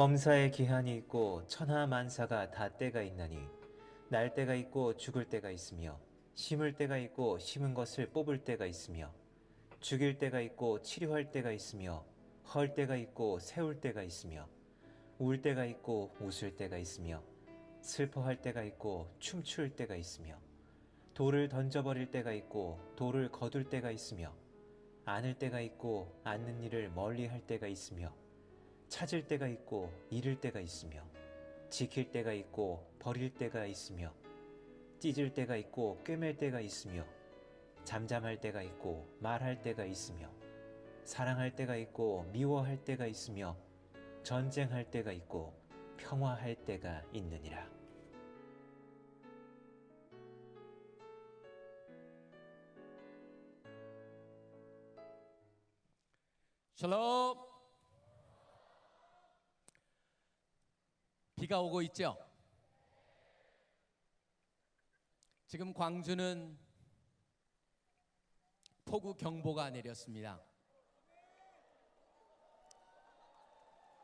범사에 기한이 있고 천하만사가 다 때가 있나니 날 때가 있고 죽을 때가 있으며 심을 때가 있고 심은 것을 뽑을 때가 있으며 죽일 때가 있고 치료할 때가 있으며 헐 때가 있고 세울 때가 있으며 울 때가 있고 웃을 때가 있으며 슬퍼할 때가 있고 춤출 때가 있으며 돌을 던져버릴 때가 있고 돌을 거둘 때가 있으며 안을 때가 있고 않는 일을 멀리 할 때가 있으며 찾을 때가 있고 잃을 때가 있으며 지킬 때가 있고 버릴 때가 있으며 찢을 때가 있고 꿰맬 때가 있으며 잠잠할 때가 있고 말할 때가 있으며 사랑할 때가 있고 미워할 때가 있으며 전쟁할 때가 있고 평화할 때가 있느니라. 샬롬. 비가 오고 있죠? 지금 광주는 폭우 경보가 내렸습니다.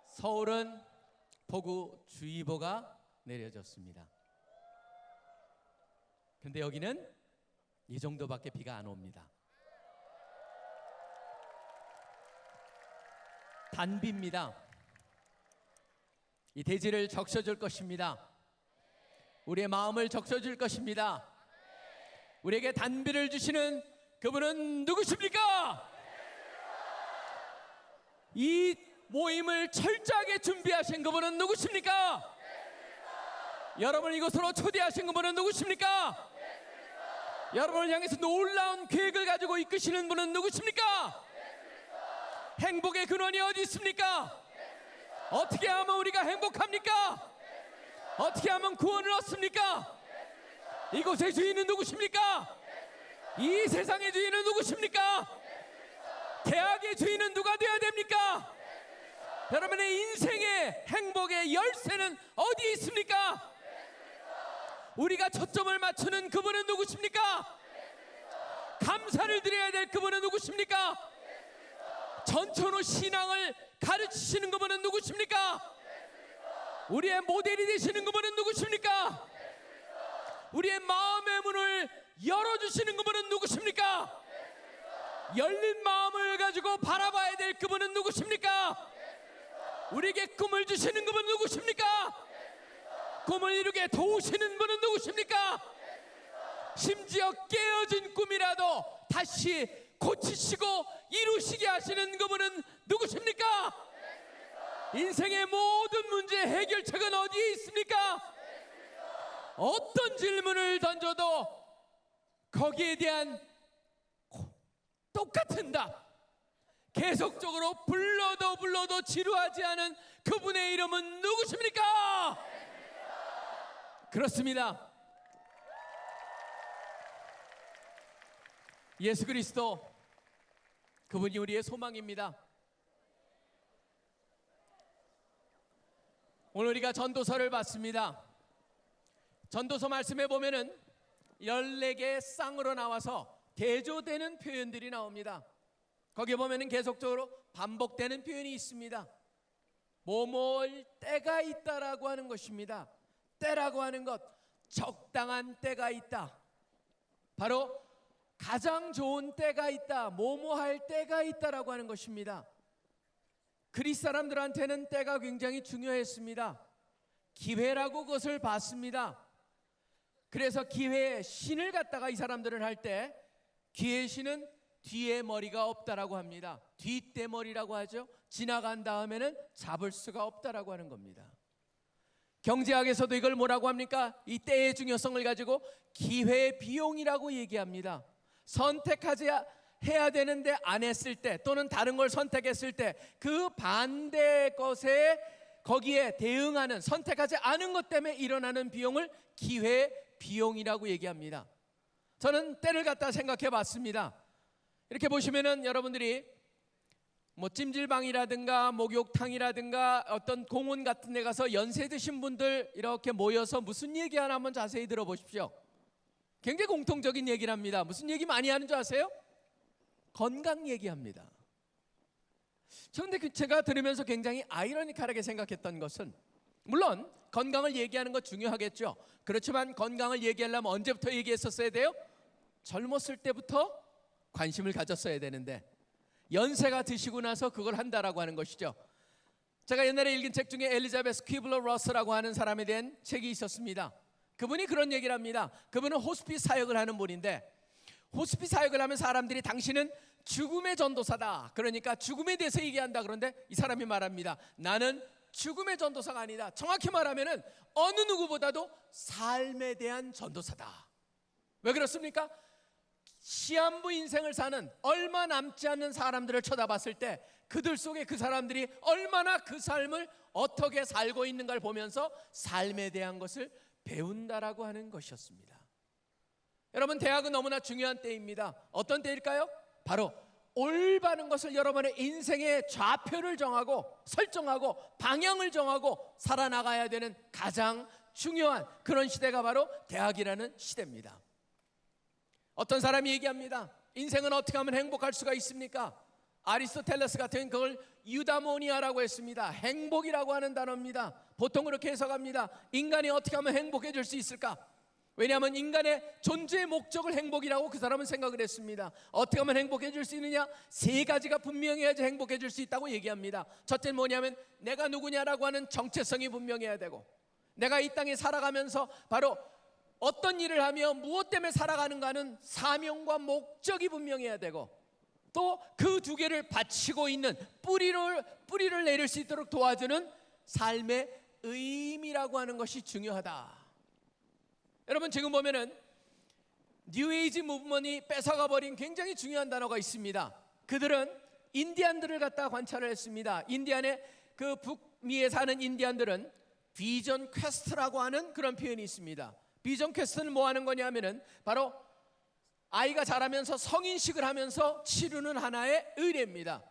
서울은 폭우 주의보가 내려졌습니다. 근데 여기는 이 정도밖에 비가 안 옵니다. 단비입니다. 이 대지를 적셔줄 것입니다. 우리의 마음을 적셔줄 것입니다. 우리에게 단비를 주시는 그분은 누구십니까? 이 모임을 철저하게 준비하신 그분은 누구십니까? 여러분 이곳으로 초대하신 그분은 누구십니까? 여러분을 향해서 놀라운 계획을 가지고 이끄시는 분은 누구십니까? 행복의 근원이 어디 있습니까? 어떻게 하면 우리가 행복합니까? 어떻게 하면 구원을 얻습니까? 이곳의 주인은 누구십니까? 이 세상의 주인은 누구십니까? 대학의 주인은 누가 되어야 됩니까? 여러분의 인생의 행복의 열쇠는 어디에 있습니까? 우리가 초점을 맞추는 그분은 누구십니까? 감사를 드려야 될 그분은 누구십니까? 전천후 신앙을 가르치시는 그분은 누구십니까? 우리의 모델이 되시는 그분은 누구십니까? 우리의 마음의 문을 열어주시는 그분은 누구십니까? 열린 마음을 가지고 바라봐야 될 그분은 누구십니까? 우리에게 꿈을 주시는 그분은 누구십니까? 꿈을 이루게 도우시는 분은 누구십니까? 심지어 깨어진 꿈이라도 다시 고치시고 이루시게 하시는 그분은 누구십니까? 인생의 모든 문제 해결책은 어디에 있습니까? 어떤 질문을 던져도 거기에 대한 똑같은 답 계속적으로 불러도 불러도 지루하지 않은 그분의 이름은 누구십니까? 그렇습니다. 예수 그리스도 그분이 우리의 소망입니다. 오늘 우리가 전도서를 봤습니다. 전도서 말씀에 보면은 14개 쌍으로 나와서 대조되는 표현들이 나옵니다. 거기 보면은 계속적으로 반복되는 표현이 있습니다. 뭐뭐할 때가 있다라고 하는 것입니다. 때라고 하는 것, 적당한 때가 있다. 바로 가장 좋은 때가 있다. 뭐뭐 할 때가 있다라고 하는 것입니다. 그리스 사람들한테는 때가 굉장히 중요했습니다. 기회라고 그것을 봤습니다. 그래서 기회의 신을 갖다가 이 사람들을 할 때 기회의 신은 뒤에 머리가 없다라고 합니다. 뒷대머리라고 하죠. 지나간 다음에는 잡을 수가 없다라고 하는 겁니다. 경제학에서도 이걸 뭐라고 합니까? 이 때의 중요성을 가지고 기회 비용이라고 얘기합니다. 선택하지 해야 되는데 안 했을 때 또는 다른 걸 선택했을 때 그 반대 것에 거기에 대응하는 선택하지 않은 것 때문에 일어나는 비용을 기회 비용이라고 얘기합니다. 저는 때를 갖다 생각해 봤습니다. 이렇게 보시면은 여러분들이 뭐 찜질방이라든가 목욕탕이라든가 어떤 공원 같은 데 가서 연세 드신 분들 이렇게 모여서 무슨 얘기 하나 한번 자세히 들어보십시오. 굉장히 공통적인 얘기를 합니다. 무슨 얘기 많이 하는 줄 아세요? 건강 얘기합니다. 그런데 그 제가 들으면서 굉장히 아이러니컬하게 생각했던 것은 물론 건강을 얘기하는 거 중요하겠죠. 그렇지만 건강을 얘기하려면 언제부터 얘기했었어야 돼요? 젊었을 때부터 관심을 가졌어야 되는데 연세가 드시고 나서 그걸 한다라고 하는 것이죠. 제가 옛날에 읽은 책 중에 엘리자베스 퀴블러 러스라고 하는 사람에 대한 책이 있었습니다. 그분이 그런 얘기를 합니다. 그분은 호스피스 사역을 하는 분인데 호스피스 사역을 하면 사람들이 당신은 죽음의 전도사다. 그러니까 죽음에 대해서 얘기한다. 그런데 이 사람이 말합니다. 나는 죽음의 전도사가 아니다. 정확히 말하면은 어느 누구보다도 삶에 대한 전도사다. 왜 그렇습니까? 시한부 인생을 사는 얼마 남지 않는 사람들을 쳐다봤을 때 그들 속에 그 사람들이 얼마나 그 삶을 어떻게 살고 있는가를 보면서 삶에 대한 것을 배운다라고 하는 것이었습니다. 여러분 대학은 너무나 중요한 때입니다. 어떤 때일까요? 바로 올바른 것을 여러분의 인생의 좌표를 정하고 설정하고 방향을 정하고 살아나가야 되는 가장 중요한 그런 시대가 바로 대학이라는 시대입니다. 어떤 사람이 얘기합니다. 인생은 어떻게 하면 행복할 수가 있습니까? 아리스토텔레스 같은 그걸 유다모니아라고 했습니다. 행복이라고 하는 단어입니다. 보통 그렇게 해석합니다. 인간이 어떻게 하면 행복해질 수 있을까? 왜냐하면 인간의 존재의 목적을 행복이라고 그 사람은 생각을 했습니다. 어떻게 하면 행복해질 수 있느냐? 세 가지가 분명해야지 행복해질 수 있다고 얘기합니다. 첫째는 뭐냐면 내가 누구냐라고 하는 정체성이 분명해야 되고 내가 이 땅에 살아가면서 바로 어떤 일을 하며 무엇 때문에 살아가는가는 사명과 목적이 분명해야 되고 또 그 두 개를 바치고 있는 뿌리를 뿌리를 내릴 수 있도록 도와주는 삶의 의미라고 하는 것이 중요하다. 여러분 지금 보면은 New Age movement이 뺏어가 버린 굉장히 중요한 단어가 있습니다. 그들은 인디안들을 갖다 관찰을 했습니다. 인디안의 그 북미에 사는 인디안들은 vision quest라고 하는 그런 표현이 있습니다. vision quest는 뭐 하는 거냐면은 바로 아이가 자라면서 성인식을 하면서 치르는 하나의 의례입니다.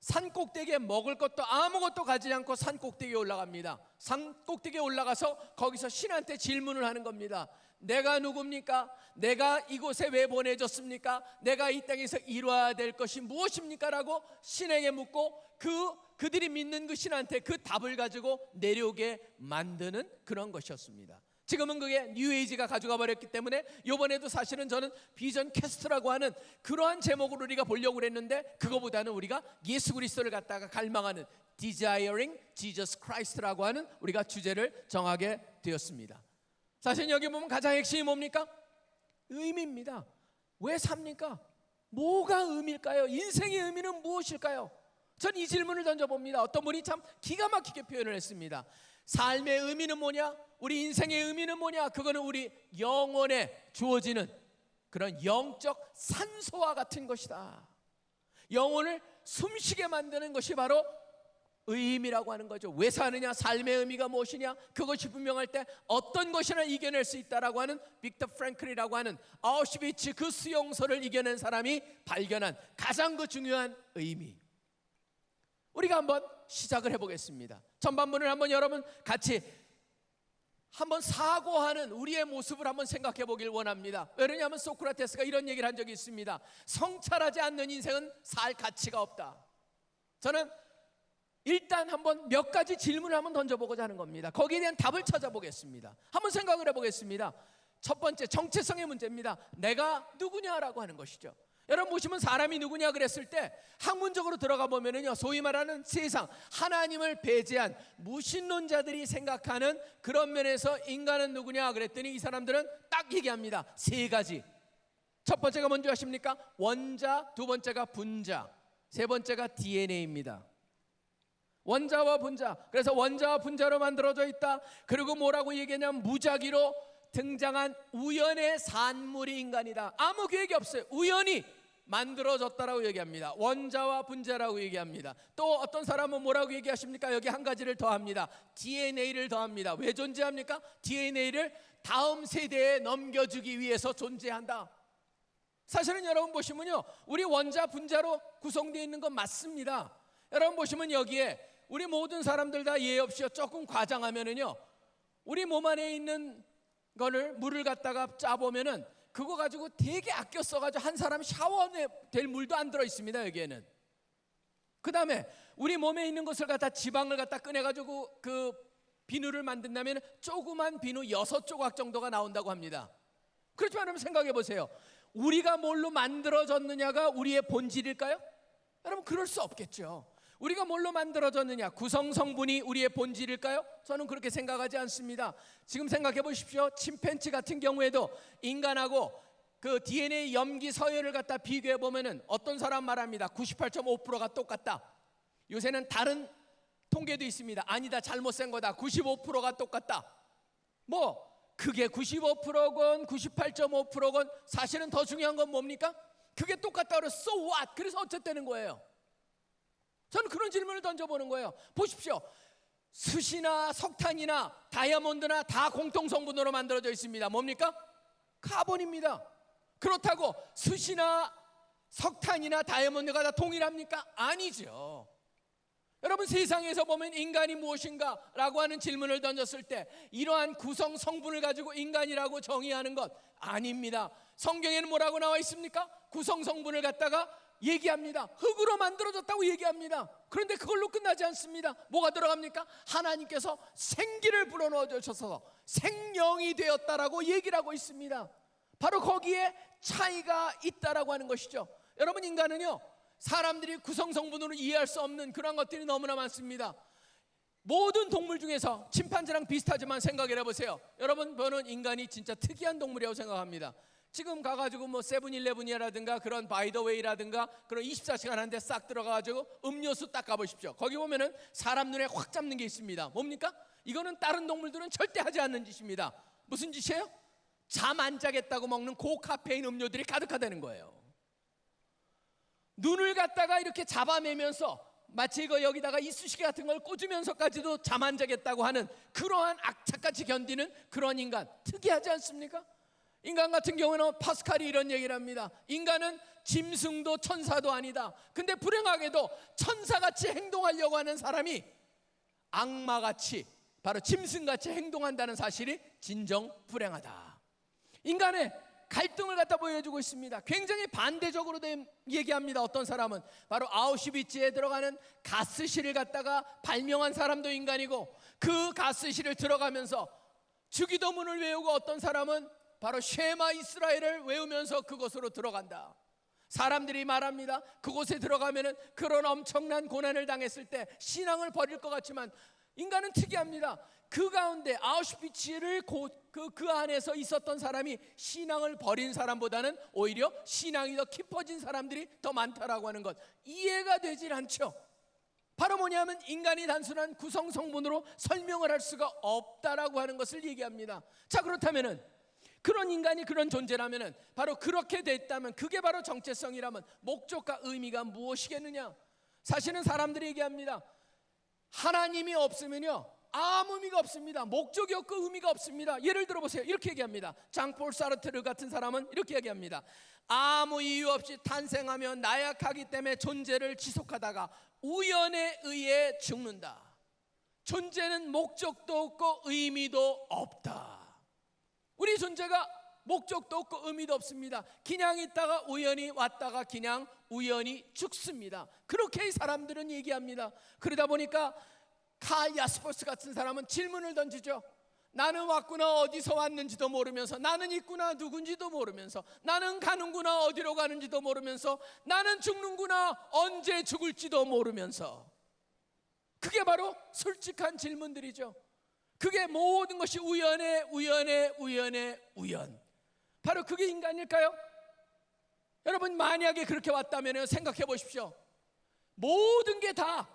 산 꼭대기에 먹을 것도 아무것도 가지지 않고 산 꼭대기에 올라갑니다. 산 꼭대기에 올라가서 거기서 신한테 질문을 하는 겁니다. 내가 누굽니까? 내가 이곳에 왜 보내졌습니까? 내가 이 땅에서 이루어야 될 것이 무엇입니까? 라고 신에게 묻고 그 그들이 믿는 그 신한테 그 답을 가지고 내려오게 만드는 그런 것이었습니다. 지금은 그게 뉴에이지가 가져가 버렸기 때문에 이번에도 사실은 저는 비전 캐스트라고 하는 그러한 제목으로 우리가 보려고 그랬는데 그거보다는 우리가 예수 그리스도를 갖다가 갈망하는 Desiring Jesus Christ라고 하는 우리가 주제를 정하게 되었습니다. 사실 여기 보면 가장 핵심이 뭡니까? 의미입니다. 왜 삽니까? 뭐가 의미일까요? 인생의 의미는 무엇일까요? 전 이 질문을 던져봅니다. 어떤 분이 참 기가 막히게 표현을 했습니다. 삶의 의미는 뭐냐? 우리 인생의 의미는 뭐냐? 그거는 우리 영혼에 주어지는 그런 영적 산소와 같은 것이다. 영혼을 숨쉬게 만드는 것이 바로 의미라고 하는 거죠. 왜 사느냐? 삶의 의미가 무엇이냐? 그것이 분명할 때 어떤 것이나 이겨낼 수 있다라고 하는 빅터 프랭클이라고 하는 아우슈비츠 그 수용소를 이겨낸 사람이 발견한 가장 그 중요한 의미. 우리가 한번 시작을 해보겠습니다. 전반부를 한번 여러분 같이 한번 사고하는 우리의 모습을 한번 생각해 보길 원합니다. 왜냐하면 소크라테스가 이런 얘기를 한 적이 있습니다. 성찰하지 않는 인생은 살 가치가 없다. 저는 일단 한번 몇 가지 질문을 한번 던져보고자 하는 겁니다. 거기에 대한 답을 찾아보겠습니다. 한번 생각을 해보겠습니다. 첫 번째 정체성의 문제입니다. 내가 누구냐라고 하는 것이죠. 여러분 보시면 사람이 누구냐 그랬을 때 학문적으로 들어가 보면은요 소위 말하는 세상 하나님을 배제한 무신론자들이 생각하는 그런 면에서 인간은 누구냐 그랬더니 이 사람들은 딱 얘기합니다. 세 가지. 첫 번째가 뭔지 아십니까? 원자 두 번째가 분자 세 번째가 DNA입니다. 원자와 분자. 그래서 원자와 분자로 만들어져 있다. 그리고 뭐라고 얘기하냐면 무작위로 등장한 우연의 산물이 인간이다. 아무 계획이 없어요. 우연히 만들어졌다라고 얘기합니다. 원자와 분자라고 얘기합니다. 또 어떤 사람은 뭐라고 얘기하십니까? 여기 한 가지를 더합니다. DNA를 더합니다. 왜 존재합니까? DNA를 다음 세대에 넘겨주기 위해서 존재한다. 사실은 여러분 보시면요. 우리 원자 분자로 구성되어 있는 건 맞습니다. 여러분 보시면 여기에 우리 모든 사람들 다 예의 없이 조금 과장하면은요. 우리 몸 안에 있는 거를 물을 갖다가 짜 보면은 그거 가지고 되게 아껴 써가지고 한 사람 샤워에 될 물도 안 들어 있습니다 여기에는 그 다음에 우리 몸에 있는 것을 갖다 지방을 갖다 꺼내가지고 그 비누를 만든다면 조그만 비누 여섯 조각 정도가 나온다고 합니다. 그렇지만 여러분 생각해 보세요. 우리가 뭘로 만들어졌느냐가 우리의 본질일까요? 여러분 그럴 수 없겠죠. 우리가 뭘로 만들어졌느냐? 구성 성분이 우리의 본질일까요? 저는 그렇게 생각하지 않습니다. 지금 생각해 보십시오. 침팬치 같은 경우에도 인간하고 그 DNA 염기 서열을 갖다 비교해 보면은 어떤 사람 말합니다. 98.5%가 똑같다. 요새는 다른 통계도 있습니다. 아니다. 잘못 센 거다. 95%가 똑같다. 뭐 그게 95%건 98.5%건 사실은 더 중요한 건 뭡니까? 그게 똑같다 그래서 so what? 그래서 어쨌다는 거예요. 저는 그런 질문을 던져보는 거예요. 보십시오. 숯이나 석탄이나 다이아몬드나 다 공통 성분으로 만들어져 있습니다. 뭡니까? 카본입니다. 그렇다고 숯이나 석탄이나 다이아몬드가 다 동일합니까? 아니죠. 여러분 세상에서 보면 인간이 무엇인가 라고 하는 질문을 던졌을 때 이러한 구성 성분을 가지고 인간이라고 정의하는 것 아닙니다. 성경에는 뭐라고 나와 있습니까? 구성 성분을 갖다가 얘기합니다. 흙으로 만들어졌다고 얘기합니다. 그런데 그걸로 끝나지 않습니다. 뭐가 들어갑니까? 하나님께서 생기를 불어넣어 주셔서 생명이 되었다라고 얘기를 하고 있습니다. 바로 거기에 차이가 있다라고 하는 것이죠. 여러분 인간은요. 사람들이 구성 성분으로 이해할 수 없는 그런 것들이 너무나 많습니다. 모든 동물 중에서 침판지랑 비슷하지만 생각을 해보세요. 여러분 저는 인간이 진짜 특이한 동물이라고 생각합니다. 지금 가가지고 뭐 세븐일레븐이라든가 그런 바이더웨이라든가 그런 24시간 한데 싹 들어가가지고 음료수 딱 가보십시오. 거기 보면은 사람 눈에 확 잡는 게 있습니다. 뭡니까? 이거는 다른 동물들은 절대 하지 않는 짓입니다. 무슨 짓이에요? 잠 안 자겠다고 먹는 고카페인 음료들이 가득하다는 거예요. 눈을 갖다가 이렇게 잡아내면서 마치 이거 여기다가 이쑤시개 같은 걸 꽂으면서까지도 잠 안 자겠다고 하는 그러한 악착같이 견디는 그런 인간 특이하지 않습니까? 인간 같은 경우는 파스칼이 이런 얘기를 합니다. 인간은 짐승도 천사도 아니다. 근데 불행하게도 천사같이 행동하려고 하는 사람이 악마같이 바로 짐승같이 행동한다는 사실이 진정 불행하다. 인간의 갈등을 갖다 보여주고 있습니다. 굉장히 반대적으로 된 얘기합니다. 어떤 사람은 바로 아우슈비츠에 들어가는 가스실을 갖다가 발명한 사람도 인간이고 그 가스실을 들어가면서 주기도문을 외우고 어떤 사람은 바로 쉐마 이스라엘을 외우면서 그곳으로 들어간다. 사람들이 말합니다. 그곳에 들어가면은 그런 엄청난 고난을 당했을 때 신앙을 버릴 것 같지만 인간은 특이합니다. 그 가운데 아우슈비츠를 그, 그 안에서 있었던 사람이 신앙을 버린 사람보다는 오히려 신앙이 더 깊어진 사람들이 더 많다라고 하는 것 이해가 되질 않죠. 바로 뭐냐면 인간이 단순한 구성 성분으로 설명을 할 수가 없다라고 하는 것을 얘기합니다. 자 그렇다면은 그런 인간이 그런 존재라면은 바로 그렇게 됐다면 그게 바로 정체성이라면 목적과 의미가 무엇이겠느냐? 사실은 사람들이 얘기합니다. 하나님이 없으면요 아무 의미가 없습니다. 목적이 없고 의미가 없습니다. 예를 들어 보세요. 이렇게 얘기합니다. 장폴 사르트르 같은 사람은 이렇게 얘기합니다. 아무 이유 없이 탄생하며 나약하기 때문에 존재를 지속하다가 우연에 의해 죽는다. 존재는 목적도 없고 의미도 없다. 우리 존재가 목적도 없고 의미도 없습니다. 그냥 있다가 우연히 왔다가 그냥 우연히 죽습니다. 그렇게 이 사람들은 얘기합니다. 그러다 보니까 칼 야스퍼스 같은 사람은 질문을 던지죠. 나는 왔구나 어디서 왔는지도 모르면서 나는 있구나 누군지도 모르면서 나는 가는구나 어디로 가는지도 모르면서 나는 죽는구나 언제 죽을지도 모르면서 그게 바로 솔직한 질문들이죠. 그게 모든 것이 우연의 우연의 우연의 우연. 바로 그게 인간일까요? 여러분 만약에 그렇게 왔다면 생각해 보십시오. 모든 게 다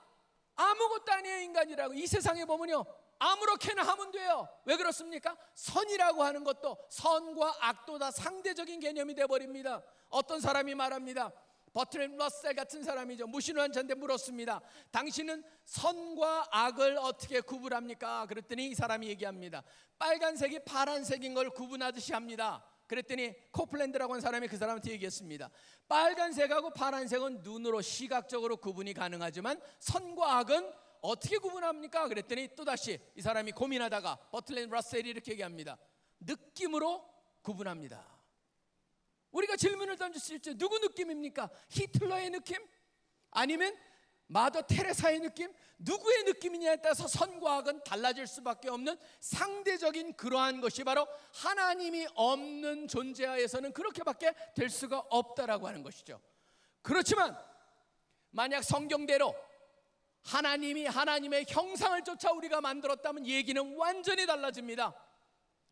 아무것도 아니에요 인간이라고 이 세상에 보면요 아무렇게나 하면 돼요. 왜 그렇습니까? 선이라고 하는 것도 선과 악도 다 상대적인 개념이 돼 버립니다. 어떤 사람이 말합니다. 버트렌 러셀 같은 사람이죠. 무신론자인데 물었습니다. 당신은 선과 악을 어떻게 구분합니까? 그랬더니 이 사람이 얘기합니다. 빨간색이 파란색인 걸 구분하듯이 합니다. 그랬더니 코플랜드라고 하는 사람이 그 사람한테 얘기했습니다. 빨간색하고 파란색은 눈으로 시각적으로 구분이 가능하지만 선과 악은 어떻게 구분합니까? 그랬더니 또다시 이 사람이 고민하다가 버틀렌 러셀이 이렇게 얘기합니다. 느낌으로 구분합니다. 우리가 질문을 던졌을 때 누구 느낌입니까? 히틀러의 느낌? 아니면 마더 테레사의 느낌, 누구의 느낌이냐에 따라서 선과 악은 달라질 수밖에 없는 상대적인 그러한 것이 바로 하나님이 없는 존재하에서는 그렇게밖에 될 수가 없다라고 하는 것이죠. 그렇지만 만약 성경대로 하나님이 하나님의 형상을 쫓아 우리가 만들었다면 얘기는 완전히 달라집니다.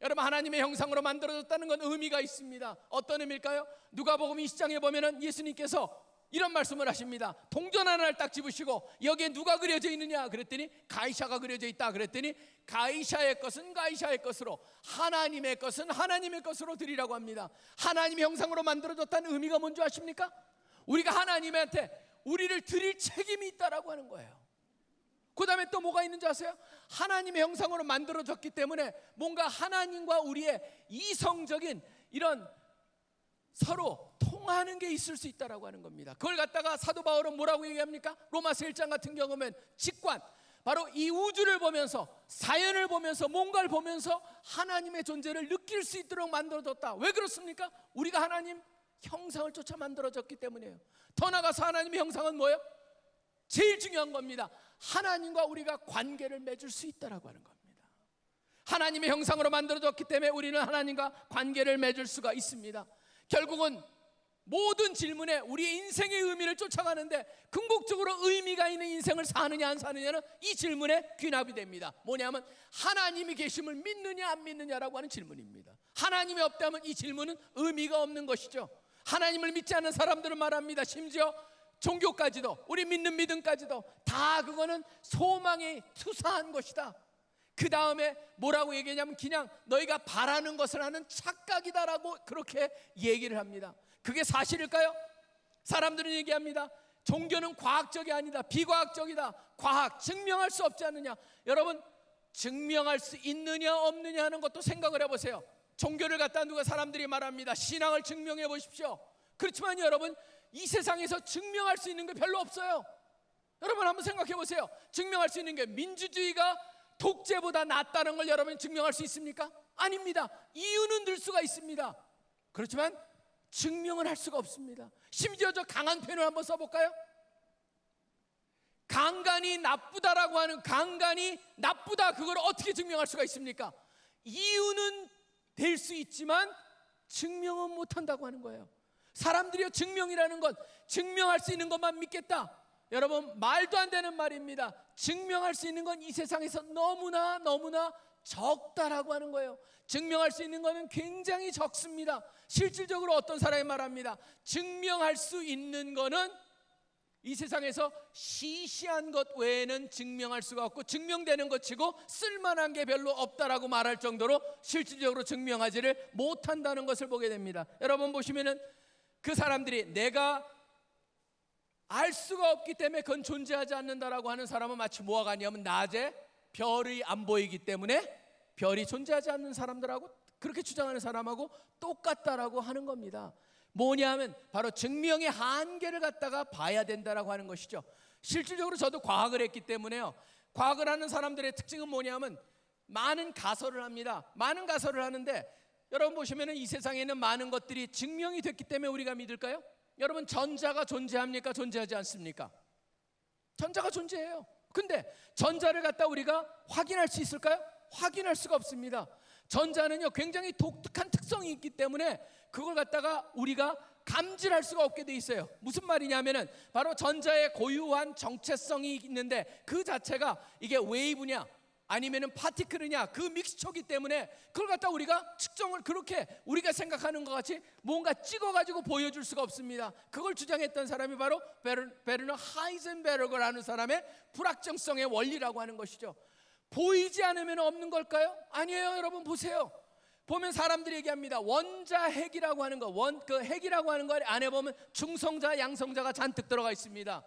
여러분 하나님의 형상으로 만들어졌다는 건 의미가 있습니다. 어떤 의미일까요? 누가복음 20장에 보면은 예수님께서 이런 말씀을 하십니다. 동전 하나를 딱 집으시고 여기에 누가 그려져 있느냐 그랬더니 가이샤가 그려져 있다 그랬더니 가이샤의 것은 가이샤의 것으로 하나님의 것은 하나님의 것으로 드리라고 합니다. 하나님의 형상으로 만들어졌다는 의미가 뭔지 아십니까? 우리가 하나님한테 우리를 드릴 책임이 있다라고 하는 거예요. 그 다음에 또 뭐가 있는지 아세요? 하나님의 형상으로 만들어졌기 때문에 뭔가 하나님과 우리의 이성적인 이런 서로 통하는 게 있을 수 있다라고 하는 겁니다. 그걸 갖다가 사도 바울은 뭐라고 얘기합니까? 로마서 1장 같은 경우면 직관 바로 이 우주를 보면서 사연을 보면서 뭔가를 보면서 하나님의 존재를 느낄 수 있도록 만들어졌다. 왜 그렇습니까? 우리가 하나님 형상을 쫓아 만들어졌기 때문이에요. 더 나가서 하나님의 형상은 뭐예요? 제일 중요한 겁니다. 하나님과 우리가 관계를 맺을 수 있다라고 하는 겁니다. 하나님의 형상으로 만들어졌기 때문에 우리는 하나님과 관계를 맺을 수가 있습니다. 결국은 모든 질문에 우리의 인생의 의미를 쫓아가는데 궁극적으로 의미가 있는 인생을 사느냐 안 사느냐는 이 질문에 귀납이 됩니다. 뭐냐면 하나님이 계심을 믿느냐 안 믿느냐라고 하는 질문입니다. 하나님이 없다면 이 질문은 의미가 없는 것이죠. 하나님을 믿지 않는 사람들은 말합니다. 심지어 종교까지도 우리 믿는 믿음까지도 다 그거는 소망에 투사한 것이다. 그 다음에 뭐라고 얘기하냐면 그냥 너희가 바라는 것을 하는 착각이다라고 그렇게 얘기를 합니다. 그게 사실일까요? 사람들은 얘기합니다. 종교는 과학적이 아니다. 비과학적이다. 과학 증명할 수 없지 않느냐. 여러분 증명할 수 있느냐 없느냐 하는 것도 생각을 해보세요. 종교를 갖다 누가 사람들이 말합니다. 신앙을 증명해 보십시오. 그렇지만 여러분 이 세상에서 증명할 수 있는 게 별로 없어요. 여러분 한번 생각해 보세요. 증명할 수 있는 게 민주주의가 독재보다 낫다는 걸 여러분 증명할 수 있습니까? 아닙니다. 이유는 들 수가 있습니다. 그렇지만 증명을 할 수가 없습니다. 심지어 저 강한 표현을 한번 써볼까요? 강간이 나쁘다라고 하는 강간이 나쁘다 그걸 어떻게 증명할 수가 있습니까? 이유는 될 수 있지만 증명은 못한다고 하는 거예요. 사람들이요 증명이라는 것 증명할 수 있는 것만 믿겠다. 여러분 말도 안 되는 말입니다. 증명할 수 있는 건 이 세상에서 너무나 너무나 적다라고 하는 거예요. 증명할 수 있는 것은 굉장히 적습니다. 실질적으로 어떤 사람이 말합니다. 증명할 수 있는 것은 이 세상에서 시시한 것 외에는 증명할 수가 없고 증명되는 것 치고 쓸만한 게 별로 없다라고 말할 정도로 실질적으로 증명하지를 못한다는 것을 보게 됩니다. 여러분 보시면은 그 사람들이 내가 알 수가 없기 때문에 그건 존재하지 않는다라고 하는 사람은 마치 뭐가 같냐면 낮에 별이 안 보이기 때문에 별이 존재하지 않는 사람들하고 그렇게 주장하는 사람하고 똑같다라고 하는 겁니다. 뭐냐면 바로 증명의 한계를 갖다가 봐야 된다라고 하는 것이죠. 실질적으로 저도 과학을 했기 때문에요. 과학을 하는 사람들의 특징은 뭐냐면 많은 가설을 합니다. 많은 가설을 하는데 여러분 보시면은 이 세상에는 많은 것들이 증명이 됐기 때문에 우리가 믿을까요? 여러분 전자가 존재합니까? 존재하지 않습니까? 전자가 존재해요. 근데 전자를 갖다 우리가 확인할 수 있을까요? 확인할 수가 없습니다. 전자는요 굉장히 독특한 특성이 있기 때문에 그걸 갖다가 우리가 감지할 수가 없게 돼 있어요. 무슨 말이냐면은 바로 전자의 고유한 정체성이 있는데 그 자체가 이게 웨이브냐 아니면은 파티클이냐 그 믹스처기 때문에 그걸 갖다 우리가 측정을 그렇게 우리가 생각하는 것 같이 뭔가 찍어가지고 보여줄 수가 없습니다. 그걸 주장했던 사람이 바로 베르너 하이젠베르그라는 사람의 불확정성의 원리라고 하는 것이죠. 보이지 않으면 없는 걸까요? 아니에요, 여러분 보세요. 보면 사람들이 얘기합니다. 원자 핵이라고 하는 거, 원 그 핵이라고 하는 거 안에 보면 중성자, 양성자가 잔뜩 들어가 있습니다.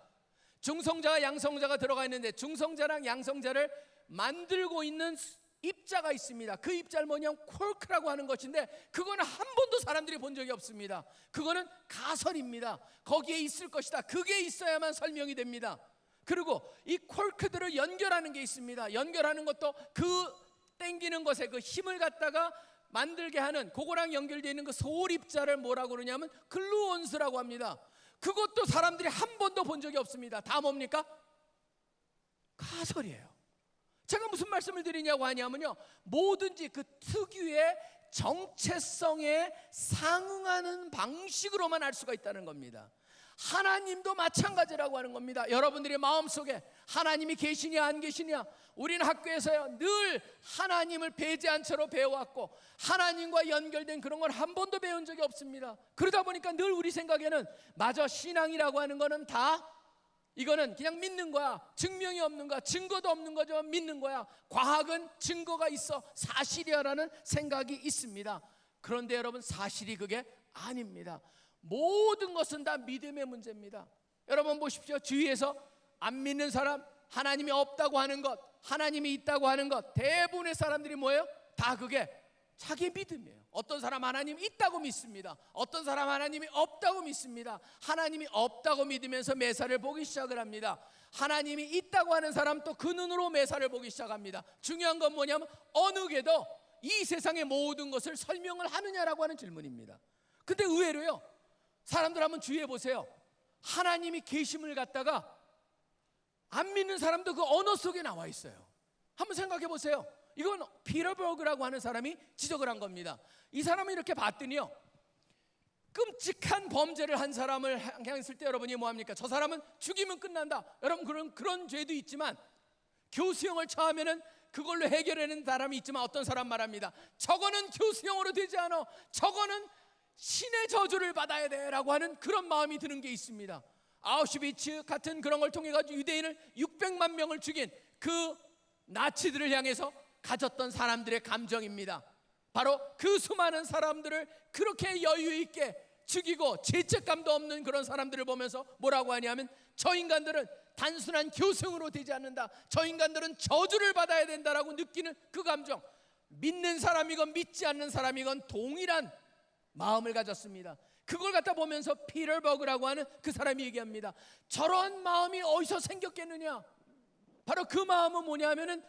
중성자와 양성자가 들어가 있는데 중성자랑 양성자를 만들고 있는 입자가 있습니다. 그 입자를 뭐냐면 콜크라고 하는 것인데 그거는 한 번도 사람들이 본 적이 없습니다. 그거는 가설입니다. 거기에 있을 것이다. 그게 있어야만 설명이 됩니다. 그리고 이 콜크들을 연결하는 게 있습니다. 연결하는 것도 그 땡기는 것에 그 힘을 갖다가 만들게 하는 그거랑 연결되어 있는 그 소립자를 뭐라고 그러냐면 글루온스라고 합니다. 그것도 사람들이 한 번도 본 적이 없습니다. 다 뭡니까? 가설이에요. 제가 무슨 말씀을 드리냐고 하냐면요. 뭐든지 그 특유의 정체성에 상응하는 방식으로만 알 수가 있다는 겁니다. 하나님도 마찬가지라고 하는 겁니다. 여러분들의 마음속에 하나님이 계시냐 안 계시냐 우리는 학교에서요 늘 하나님을 배제한 채로 배워왔고 하나님과 연결된 그런 걸 한 번도 배운 적이 없습니다. 그러다 보니까 늘 우리 생각에는 마저 신앙이라고 하는 거는 다 이거는 그냥 믿는 거야. 증명이 없는 거야. 증거도 없는 거죠. 믿는 거야. 과학은 증거가 있어. 사실이야라는 생각이 있습니다. 그런데 여러분 사실이 그게 아닙니다. 모든 것은 다 믿음의 문제입니다. 여러분 보십시오. 주위에서 안 믿는 사람, 하나님이 없다고 하는 것, 하나님이 있다고 하는 것, 대부분의 사람들이 뭐예요? 다 그게 자기 믿음이에요. 어떤 사람 하나님 있다고 믿습니다. 어떤 사람 하나님이 없다고 믿습니다. 하나님이 없다고 믿으면서 매사를 보기 시작을 합니다. 하나님이 있다고 하는 사람 또 그 눈으로 매사를 보기 시작합니다. 중요한 건 뭐냐면 어느 게도 이 세상의 모든 것을 설명을 하느냐라고 하는 질문입니다. 근데 의외로요. 사람들 한번 주의해 보세요. 하나님이 계심을 갖다가 안 믿는 사람도 그 언어 속에 나와 있어요. 한번 생각해 보세요. 이건 피터버그라고 하는 사람이 지적을 한 겁니다. 이 사람을 이렇게 봤더니요. 끔찍한 범죄를 한 사람을 향했을 때 여러분이 뭐 합니까? 저 사람은 죽이면 끝난다. 여러분 그런 그런 죄도 있지만 교수형을 처하면은 그걸로 해결하는 사람이 있지만 어떤 사람 말합니다. 저거는 교수형으로 되지 않아. 저거는 신의 저주를 받아야 돼라고 하는 그런 마음이 드는 게 있습니다. 아우슈비츠 같은 그런 걸 통해 가지고 유대인을 600만 명을 죽인 그 나치들을 향해서 가졌던 사람들의 감정입니다. 바로 그 수많은 사람들을 그렇게 여유 있게 죽이고 죄책감도 없는 그런 사람들을 보면서 뭐라고 하냐면 저 인간들은 단순한 교승으로 되지 않는다. 저 인간들은 저주를 받아야 된다라고 느끼는 그 감정. 믿는 사람이건 믿지 않는 사람이건 동일한 마음을 가졌습니다. 그걸 갖다 보면서 피터버그라고 하는 그 사람이 얘기합니다. 저런 마음이 어디서 생겼겠느냐? 바로 그 마음은 뭐냐면은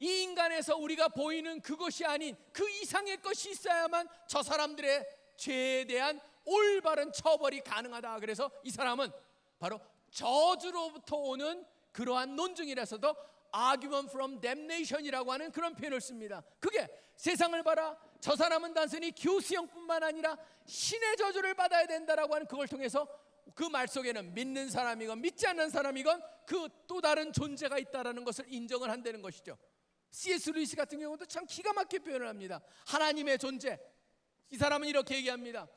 이 인간에서 우리가 보이는 그것이 아닌 그 이상의 것이 있어야만 저 사람들의 죄에 대한 올바른 처벌이 가능하다. 그래서 이 사람은 바로 저주로부터 오는 그러한 논증이라서도 argument from damnation이라고 하는 그런 표현을 씁니다. 그게 세상을 봐라. 저 사람은 단순히 교수형뿐만 아니라 신의 저주를 받아야 된다라고 하는 그걸 통해서 그 말 속에는 믿는 사람이건 믿지 않는 사람이건 그 또 다른 존재가 있다라는 것을 인정을 한다는 것이죠. C.S. 루이스 같은 경우도 참 기가 막히게 표현을 합니다. 하나님의 존재. 이 사람은 이렇게 얘기합니다.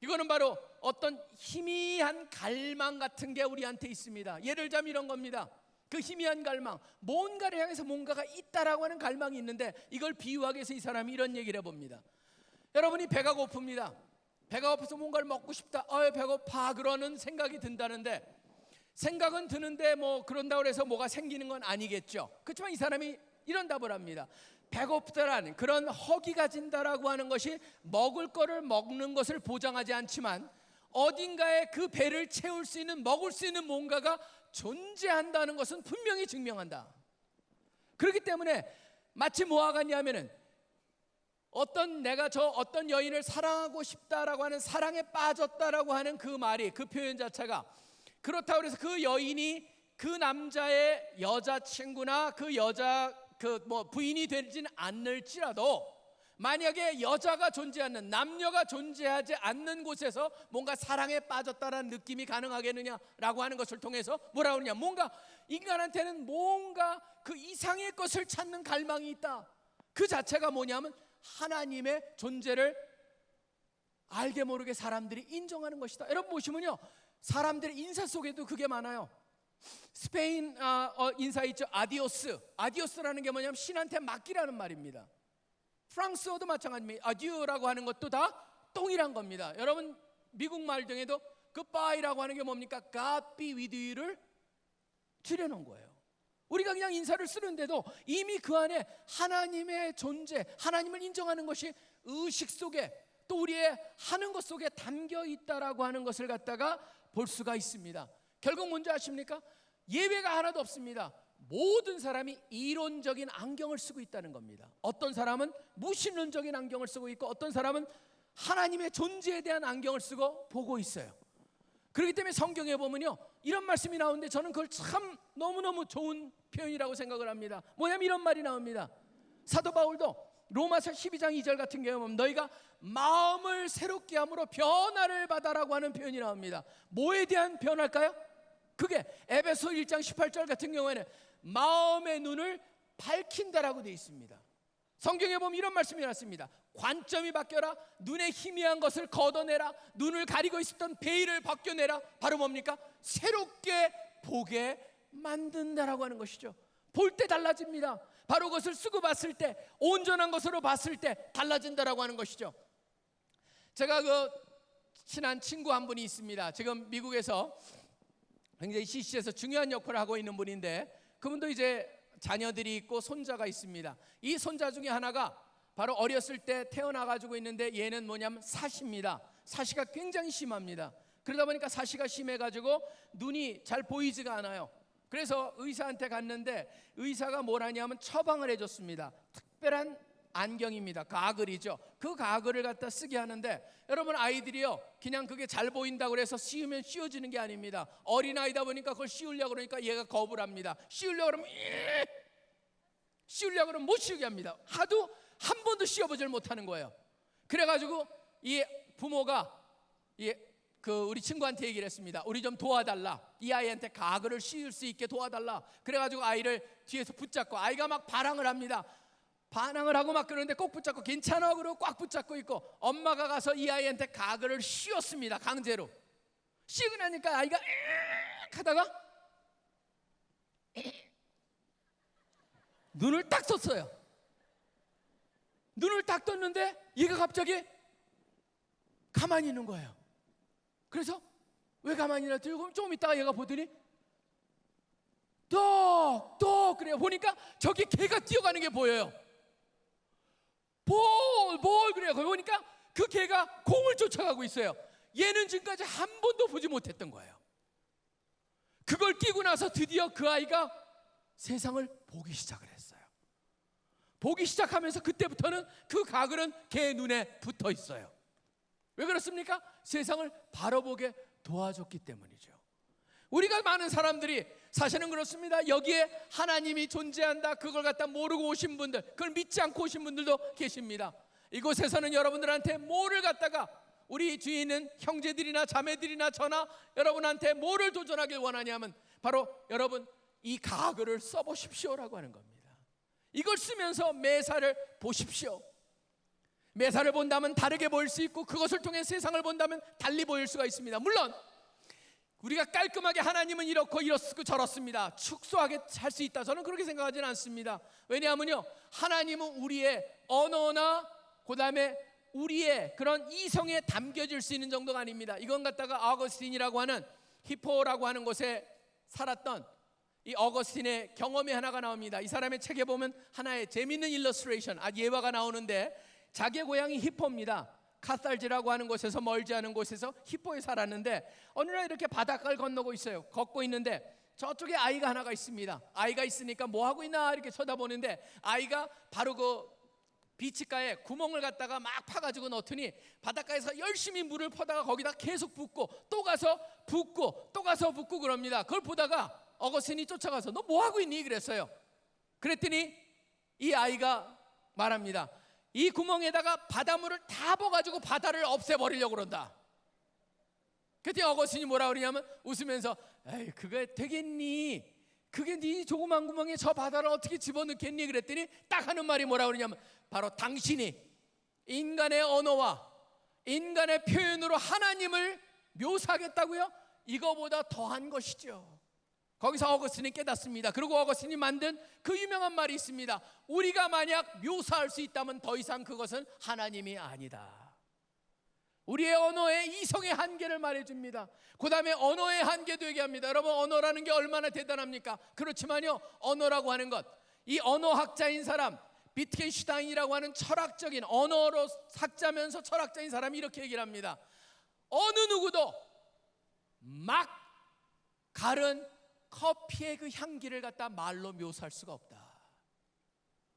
이거는 바로 어떤 희미한 갈망 같은 게 우리한테 있습니다. 예를 들자면 이런 겁니다. 그 희미한 갈망, 뭔가를 향해서 뭔가가 있다라고 하는 갈망이 있는데 이걸 비유하기 위해서 이 사람이 이런 얘기를 해봅니다. 여러분이 배가 고픕니다. 배가 고파서 뭔가를 먹고 싶다. 어, 배고파. 그러는 생각이 든다는데 생각은 드는데 뭐 그런다고 해서 뭐가 생기는 건 아니겠죠. 그렇지만 이 사람이 이런 답을 합니다. 배고프다라는 그런 허기가 진다라고 하는 것이 먹을 거를 먹는 것을 보장하지 않지만 어딘가에 그 배를 채울 수 있는 먹을 수 있는 뭔가가 존재한다는 것은 분명히 증명한다. 그렇기 때문에 마치 뭐와 같냐면은 어떤 내가 저 어떤 여인을 사랑하고 싶다라고 하는 사랑에 빠졌다라고 하는 그 말이 그 표현 자체가 그렇다고 해서 그 여인이 그 남자의 여자친구나 그 여자 그 뭐 부인이 되지는 않을지라도 만약에 여자가 존재하는 남녀가 존재하지 않는 곳에서 뭔가 사랑에 빠졌다라는 느낌이 가능하겠느냐라고 하는 것을 통해서 뭐라 그러냐? 뭔가 인간한테는 뭔가 그 이상의 것을 찾는 갈망이 있다. 그 자체가 뭐냐면 하나님의 존재를 알게 모르게 사람들이 인정하는 것이다. 여러분 보시면요. 사람들의 인사 속에도 그게 많아요. 스페인 어, 어, 인사 있죠. Adiós. Adiós라는 게 뭐냐면 신한테 맡기라는 말입니다 프랑스어도 마찬가지입니다. Adieu라고 하는 것도 다 동일한 겁니다. 여러분 미국 말 중에도 goodbye라고 하는 게 뭡니까? With you를 줄여놓은 거예요. 우리가 그냥 인사를 쓰는데도 이미 그 안에 하나님의 존재 하나님을 인정하는 것이 의식 속에 또 우리의 하는 것 속에 담겨 있다라고 하는 것을 갖다가 볼 수가 있습니다. 결국 뭔지 아십니까? 예외가 하나도 없습니다. 모든 사람이 이론적인 안경을 쓰고 있다는 겁니다. 어떤 사람은 무신론적인 안경을 쓰고 있고 어떤 사람은 하나님의 존재에 대한 안경을 쓰고 보고 있어요. 그렇기 때문에 성경에 보면요 이런 말씀이 나오는데 저는 그걸 참 너무너무 좋은 표현이라고 생각을 합니다 뭐냐면 이런 말이 나옵니다 사도 바울도 로마서 12장 2절 같은 경우 보면 너희가 마음을 새롭게 함으로 변화를 받아라고 하는 표현이 나옵니다 뭐에 대한 변화일까요? 그게 에베소 1장 18절 같은 경우에는 마음의 눈을 밝힌다라고 되어 있습니다 성경에 보면 이런 말씀이 났습니다. 관점이 바뀌어라. 눈에 희미한 것을 걷어내라. 눈을 가리고 있었던 베일을 벗겨내라. 바로 뭡니까? 새롭게 보게 만든다라고 하는 것이죠. 볼 때 달라집니다. 바로 그것을 쓰고 봤을 때 온전한 것으로 봤을 때 달라진다라고 하는 것이죠. 제가 그 친한 친구 한 분이 있습니다. 지금 미국에서 굉장히 CC에서 중요한 역할을 하고 있는 분인데 그분도 이제 자녀들이 있고 손자가 있습니다. 이 손자 중에 하나가 바로 어렸을 때 태어나 가지고 있는데 얘는 뭐냐면 사시입니다. 사시가 굉장히 심합니다. 그러다 보니까 사시가 심해 가지고 눈이 잘 보이지가 않아요. 그래서 의사한테 갔는데 의사가 뭐라냐면 처방을 해 줬습니다. 특별한 안경입니다. 가글이죠. 그 가글을 갖다 쓰게 하는데 여러분 아이들이요. 그냥 그게 잘 보인다고 그래서 씌우면 씌워지는 게 아닙니다. 어린 아이다 보니까 그걸 씌우려고 그러니까 얘가 겁을 합니다. 씌우려고 그러면 예! 씌우려고 그러면 못 씌우게 합니다. 하도 한 번도 씌워보질 못하는 거예요. 그래가지고 이 부모가 이 그 우리 친구한테 얘기를 했습니다. 우리 좀 도와달라. 이 아이한테 가글을 씌울 수 있게 도와달라. 그래가지고 아이를 뒤에서 붙잡고 아이가 막 반항을 합니다. 반항을 하고 막 그러는데 꼭 붙잡고 괜찮아 그러고 꽉 붙잡고 있고 엄마가 가서 이 아이한테 가글을 씌웠습니다. 강제로. 씌우고 나니까 아이가 에익 하다가 눈을 딱 떴어요. 눈을 딱 떴는데 얘가 갑자기 가만히 있는 거예요. 그래서 왜 가만히 있나 들고 조금 있다가 얘가 보더니 똑똑 그래요. 보니까 저기 개가 뛰어가는 게 보여요. 볼, 볼 그래요. 거기 보니까 그 개가 공을 쫓아가고 있어요. 얘는 지금까지 한 번도 보지 못했던 거예요. 그걸 끼고 나서 드디어 그 아이가 세상을 보기 시작을 했어요. 보기 시작하면서 그때부터는 그 가글은 개 눈에 붙어 있어요. 왜 그렇습니까? 세상을 바로 보게 도와줬기 때문이죠. 우리가 많은 사람들이 사실은 그렇습니다. 여기에 하나님이 존재한다. 그걸 갖다 모르고 오신 분들, 그걸 믿지 않고 오신 분들도 계십니다. 이곳에서는 여러분들한테 뭐를 갖다가 우리 뒤에 있는 형제들이나 자매들이나 저나 여러분한테 뭐를 도전하길 원하냐면 바로 여러분 이 가글을 써보십시오라고 하는 겁니다. 이걸 쓰면서 매사를 보십시오. 매사를 본다면 다르게 보일 수 있고 그것을 통해 세상을 본다면 달리 보일 수가 있습니다. 물론 우리가 깔끔하게 하나님은 이렇고 이렇고 저렇습니다. 축소하게 할 수 있다. 저는 그렇게 생각하지는 않습니다. 왜냐하면요, 하나님은 우리의 언어나 그다음에 우리의 그런 이성에 담겨질 수 있는 정도가 아닙니다. 이건 갖다가 어거스틴이라고 하는 히포라고 하는 곳에 살았던 이 어거스틴의 경험이 하나가 나옵니다. 이 사람의 책에 보면 하나의 재밌는 illustration, 아 예화가 나오는데 자기의 고향이 히포입니다. 카르타지라고 하는 곳에서 멀지 않은 곳에서 히포에 살았는데 어느 날 이렇게 바닷가를 건너고 있어요. 걷고 있는데 저쪽에 아이가 하나가 있습니다. 아이가 있으니까 뭐 하고 있나 이렇게 쳐다보는데 아이가 바로 그 비치가에 구멍을 갖다가 막 파가지고 넣더니 바닷가에서 열심히 물을 퍼다가 거기다 계속 붓고 또 가서 붓고 또 가서 붓고 그럽니다. 그걸 보다가 어거스틴이 쫓아가서 너 뭐 하고 있니 그랬어요. 그랬더니 이 아이가 말합니다. 이 구멍에다가 바닷물을 다 부어가지고 바다를 없애버리려고 그런다. 그때 어거스틴이 뭐라 그러냐면 웃으면서 에이 그게 되겠니? 그게 네 조그만 구멍에 저 바다를 어떻게 집어넣겠니? 그랬더니 딱 하는 말이 뭐라 그러냐면 바로 당신이 인간의 언어와 인간의 표현으로 하나님을 묘사하겠다고요? 이거보다 더한 것이죠. 거기서 어거스틴이 깨닫습니다. 그리고 어거스틴이 만든 그 유명한 말이 있습니다. 우리가 만약 묘사할 수 있다면 더 이상 그것은 하나님이 아니다. 우리의 언어의 이성의 한계를 말해줍니다. 그 다음에 언어의 한계도 얘기합니다. 여러분, 언어라는 게 얼마나 대단합니까? 그렇지만요, 언어라고 하는 것, 이 언어학자인 사람, 비트겐슈타인이라고 하는 철학적인 언어로 학자면서 철학자인 사람이 이렇게 얘기를 합니다. 어느 누구도 막 가른 커피의 그 향기를 갖다 말로 묘사할 수가 없다.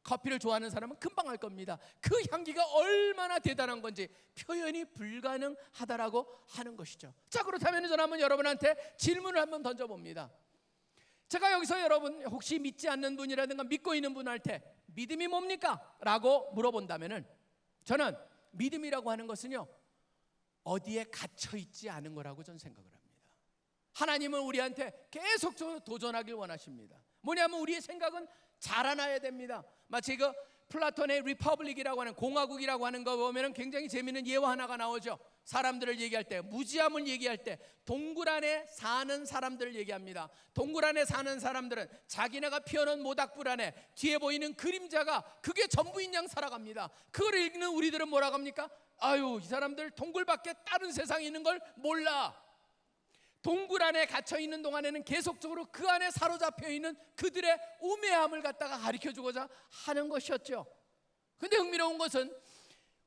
커피를 좋아하는 사람은 금방 알 겁니다. 그 향기가 얼마나 대단한 건지 표현이 불가능하다라고 하는 것이죠. 자 그렇다면 저는 한번 여러분한테 질문을 한번 던져봅니다. 제가 여기서 여러분 혹시 믿지 않는 분이라든가 믿고 있는 분한테 믿음이 뭡니까? 라고 물어본다면은 저는 믿음이라고 하는 것은요 어디에 갇혀 있지 않은 거라고 저는 생각을 합니다. 하나님은 우리한테 계속적으로 도전하길 원하십니다. 뭐냐면 우리의 생각은 자라나야 됩니다. 마치 그 플라톤의 Republic이라고 하는 공화국이라고 하는 거 보면은 굉장히 재미있는 예화 하나가 나오죠. 사람들을 얘기할 때 무지함을 얘기할 때 동굴 안에 사는 사람들을 얘기합니다. 동굴 안에 사는 사람들은 자기네가 피워놓은 모닥불 안에 뒤에 보이는 그림자가 그게 전부인 양 살아갑니다. 그걸 읽는 우리들은 뭐라고 합니까? 아유 이 사람들 동굴 밖에 다른 세상이 있는 걸 몰라. 동굴 안에 갇혀 있는 동안에는 계속적으로 그 안에 사로잡혀 있는 그들의 우매함을 갖다가 가르쳐 주고자 하는 것이었죠. 근데 흥미로운 것은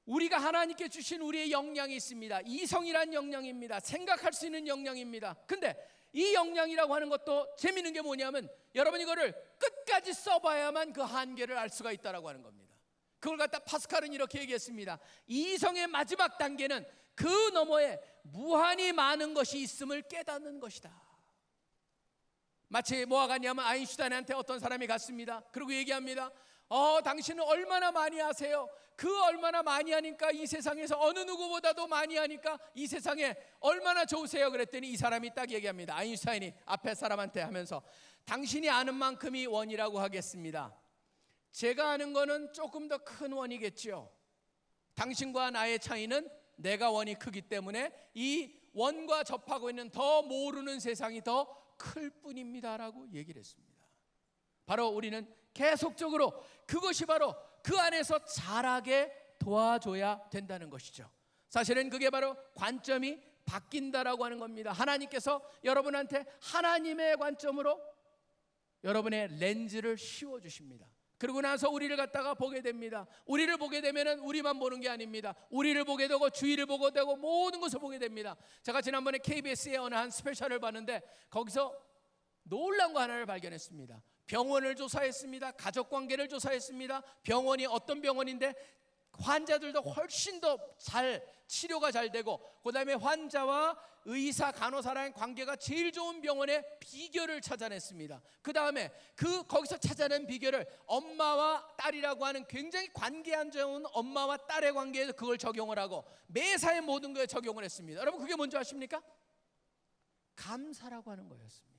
우리가 하나님께 주신 우리의 역량이 있습니다. 이성이란 역량입니다. 생각할 수 있는 역량입니다. 근데 이 역량이라고 하는 것도 재미있는 게 뭐냐면 여러분 이거를 끝까지 써봐야만 그 한계를 알 수가 있다라고 하는 겁니다. 그걸 갖다 파스칼은 이렇게 얘기했습니다. 이성의 마지막 단계는 그 너머에 무한히 많은 것이 있음을 깨닫는 것이다. 마치 뭐가 같냐면 아인슈타인한테 어떤 사람이 갔습니다. 그리고 얘기합니다. 어, 당신은 얼마나 많이 하세요? 그 얼마나 많이 하니까 이 세상에서 어느 누구보다도 많이 하니까 이 세상에 얼마나 좋으세요? 그랬더니 이 사람이 딱 얘기합니다. 아인슈타인이 앞에 사람한테 하면서 당신이 아는 만큼이 원이라고 하겠습니다. 제가 아는 거는 조금 더 큰 원이겠죠. 당신과 나의 차이는 내가 원이 크기 때문에 이 원과 접하고 있는 더 모르는 세상이 더 클 뿐입니다라고 얘기를 했습니다. 바로 우리는 계속적으로 그것이 바로 그 안에서 자라게 도와줘야 된다는 것이죠. 사실은 그게 바로 관점이 바뀐다라고 하는 겁니다. 하나님께서 여러분한테 하나님의 관점으로 여러분의 렌즈를 씌워 주십니다. 그러고 나서 우리를 갖다가 보게 됩니다. 우리를 보게 되면은 우리만 보는 게 아닙니다. 우리를 보게 되고 주위를 보게 되고 모든 것을 보게 됩니다. 제가 지난번에 KBS의 어느 한 스페셜을 봤는데 거기서 놀라운 거 하나를 발견했습니다. 병원을 조사했습니다. 가족 관계를 조사했습니다. 병원이 어떤 병원인데 환자들도 훨씬 더 잘 치료가 잘 되고 그다음에 환자와 의사 간호사라는 관계가 제일 좋은 병원의 비결을 찾아냈습니다. 그다음에 그 거기서 찾아낸 비결을 엄마와 딸이라고 하는 굉장히 관계 안 좋은 엄마와 딸의 관계에서 그걸 적용을 하고 매사의 모든 거에 적용을 했습니다. 여러분 그게 뭔지 아십니까? 감사라고 하는 거였습니다.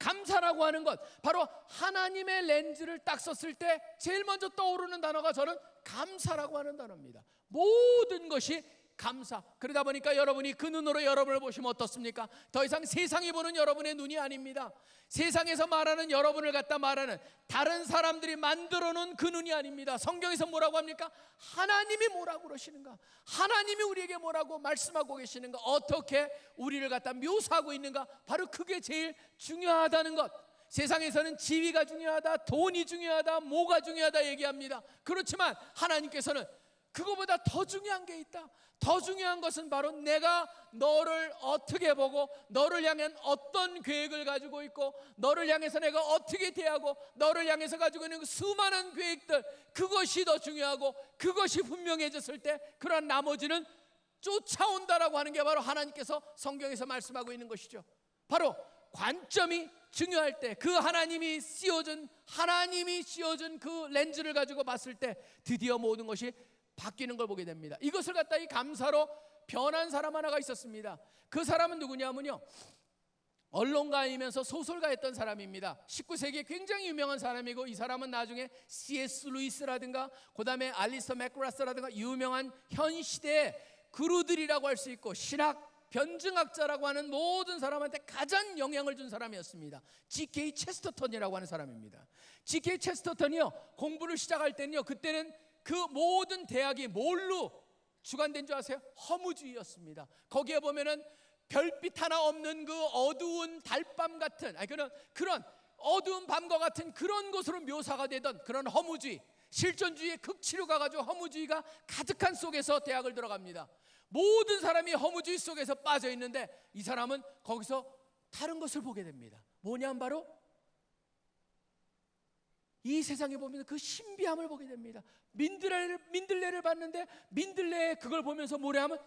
감사라고 하는 것 바로 하나님의 렌즈를 딱 썼을 때 제일 먼저 떠오르는 단어가 저는 감사라고 하는 단어입니다. 모든 것이 감사. 그러다 보니까 여러분이 그 눈으로 여러분을 보시면 어떻습니까? 더 이상 세상이 보는 여러분의 눈이 아닙니다. 세상에서 말하는 여러분을 갖다 말하는 다른 사람들이 만들어 놓은 그 눈이 아닙니다. 성경에서 뭐라고 합니까? 하나님이 뭐라고 그러시는가? 하나님이 우리에게 뭐라고 말씀하고 계시는가? 어떻게 우리를 갖다 묘사하고 있는가? 바로 그게 제일 중요하다는 것. 세상에서는 지위가 중요하다, 돈이 중요하다, 뭐가 중요하다 얘기합니다. 그렇지만 하나님께서는 그거보다 더 중요한 게 있다. 더 중요한 것은 바로 내가 너를 어떻게 보고 너를 향한 어떤 계획을 가지고 있고 너를 향해서 내가 어떻게 대하고 너를 향해서 가지고 있는 그 수많은 계획들 그것이 더 중요하고 그것이 분명해졌을 때 그런 나머지는 쫓아온다라고 하는 게 바로 하나님께서 성경에서 말씀하고 있는 것이죠. 바로 관점이 중요할 때 그 하나님이 씌워준 하나님이 씌워준 그 렌즈를 가지고 봤을 때 드디어 모든 것이 바뀌는 걸 보게 됩니다. 이것을 갖다 이 감사로 변한 사람 하나가 있었습니다. 그 사람은 누구냐면요. 언론가이면서 소설가였던 사람입니다. 19세기에 굉장히 유명한 사람이고 이 사람은 나중에 C.S. 루이스라든가 그다음에 알리스터 맥그라스라든가 유명한 현 시대의 그루들이라고 할 수 있고 신학 변증학자라고 하는 모든 사람한테 가장 영향을 준 사람이었습니다. G.K. 체스터턴이라고 하는 사람입니다. G.K. 체스터턴이요 공부를 시작할 때는요 그때는 그 모든 대학이 뭘로 주관된 줄 아세요? 허무주의였습니다. 거기에 보면은 별빛 하나 없는 그 어두운 달밤 같은 아니 그런 그런 어두운 밤과 같은 그런 곳으로 묘사가 되던 그런 허무주의 실존주의의 극치료가 가지고 허무주의가 가득한 속에서 대학을 들어갑니다. 모든 사람이 허무주의 속에서 빠져 있는데 이 사람은 거기서 다른 것을 보게 됩니다. 뭐냐면 바로 이 세상에 보면 그 신비함을 보게 됩니다. 민들레를 민들레를 봤는데 민들레 그걸 보면서 뭐래하면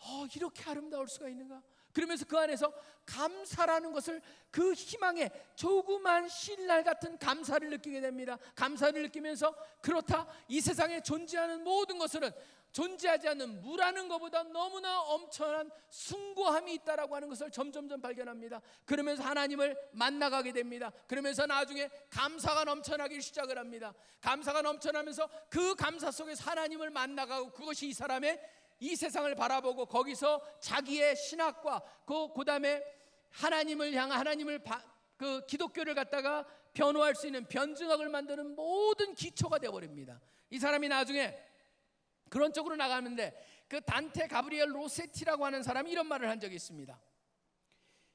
어, 이렇게 아름다울 수가 있는가? 그러면서 그 안에서 감사라는 것을 그 희망에 조그만 신랄 같은 감사를 느끼게 됩니다. 감사를 느끼면서 그렇다 이 세상에 존재하는 모든 것들은 존재하지 않는 무라는 것보다 너무나 엄청난 숭고함이 있다라고 하는 것을 점점점 발견합니다. 그러면서 하나님을 만나가게 됩니다. 그러면서 나중에 감사가 넘쳐나기 시작을 합니다. 감사가 넘쳐나면서 그 감사 속에서 하나님을 만나가고 그것이 이 사람의 이 세상을 바라보고 거기서 자기의 신학과 그 그다음에 하나님을 향한 하나님을 바, 그 기독교를 갖다가 변호할 수 있는 변증학을 만드는 모든 기초가 되어 버립니다. 이 사람이 나중에 그런 쪽으로 나가는데 그 단테 가브리엘 로세티라고 하는 사람이 이런 말을 한 적이 있습니다.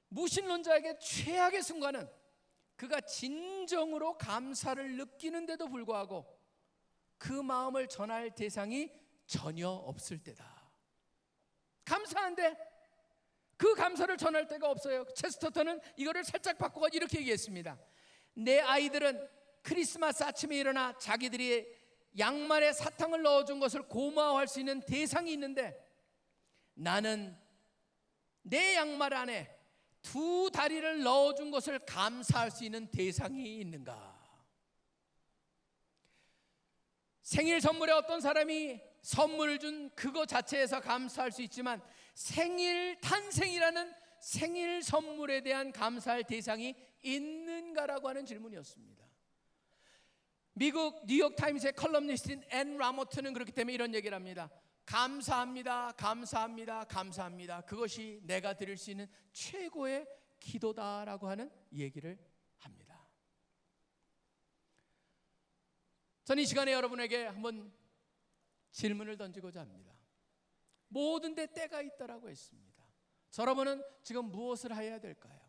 무신론자에게 최악의 순간은 그가 진정으로 감사를 느끼는데도 불구하고 그 마음을 전할 대상이 전혀 없을 때다. 감사한데 그 감사를 전할 데가 없어요. 체스터턴은 이거를 살짝 바꾸고 이렇게 얘기했습니다. 내 아이들은 크리스마스 아침에 일어나 자기들이 양말에 사탕을 넣어준 것을 고마워할 수 있는 대상이 있는데 나는 내 양말 안에 두 다리를 넣어준 것을 감사할 수 있는 대상이 있는가? 생일 선물에 어떤 사람이 선물을 준 그거 자체에서 감사할 수 있지만 생일 탄생이라는 생일 선물에 대한 감사할 대상이 있는가라고 하는 질문이었습니다. 미국 뉴욕 타임스의 컬럼니스트인 앤 라모트는 그렇기 때문에 이런 얘기를 합니다. 감사합니다. 감사합니다. 감사합니다. 그것이 내가 드릴 수 있는 최고의 기도다라고 하는 얘기를 합니다. 저는 이 시간에 여러분에게 한번 질문을 던지고자 합니다. 모든 데 때가 있다라고 했습니다. 여러분은 지금 무엇을 해야 될까요?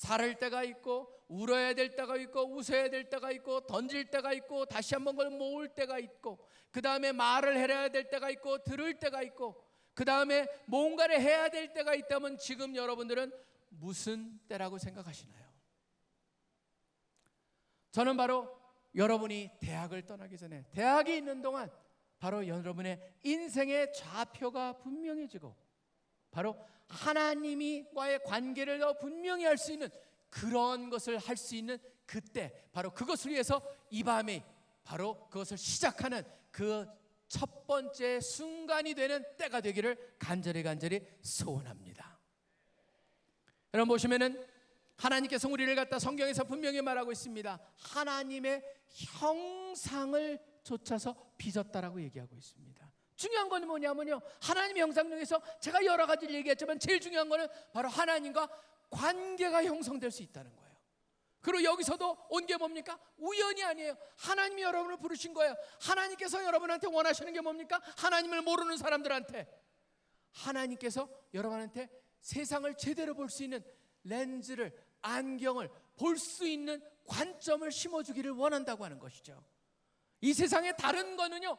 살을 때가 있고 울어야 될 때가 있고 웃어야 될 때가 있고 던질 때가 있고 다시 한번 그걸 모을 때가 있고 그 다음에 말을 해야 될 때가 있고 들을 때가 있고 그 다음에 뭔가를 해야 될 때가 있다면 지금 여러분들은 무슨 때라고 생각하시나요? 저는 바로 여러분이 대학을 떠나기 전에 대학이 있는 동안 바로 여러분의 인생의 좌표가 분명해지고 바로 하나님과의 관계를 더 분명히 할 수 있는 그런 것을 할 수 있는 그때 바로 그것을 위해서 이 밤에 바로 그것을 시작하는 그 첫 번째 순간이 되는 때가 되기를 간절히 간절히 소원합니다. 여러분 보시면은 하나님께서 우리를 갖다 성경에서 분명히 말하고 있습니다. 하나님의 형상을 쫓아서 빚었다라고 얘기하고 있습니다. 중요한 건 뭐냐면요. 하나님의 형상 중에서 제가 여러 가지를 얘기했지만 제일 중요한 거는 바로 하나님과 관계가 형성될 수 있다는 거예요. 그리고 여기서도 온 게 뭡니까? 우연이 아니에요. 하나님이 여러분을 부르신 거예요. 하나님께서 여러분한테 원하시는 게 뭡니까? 하나님을 모르는 사람들한테 하나님께서 여러분한테 세상을 제대로 볼 수 있는 렌즈를 안경을 볼 수 있는 관점을 심어주기를 원한다고 하는 것이죠. 이 세상에 다른 거는요.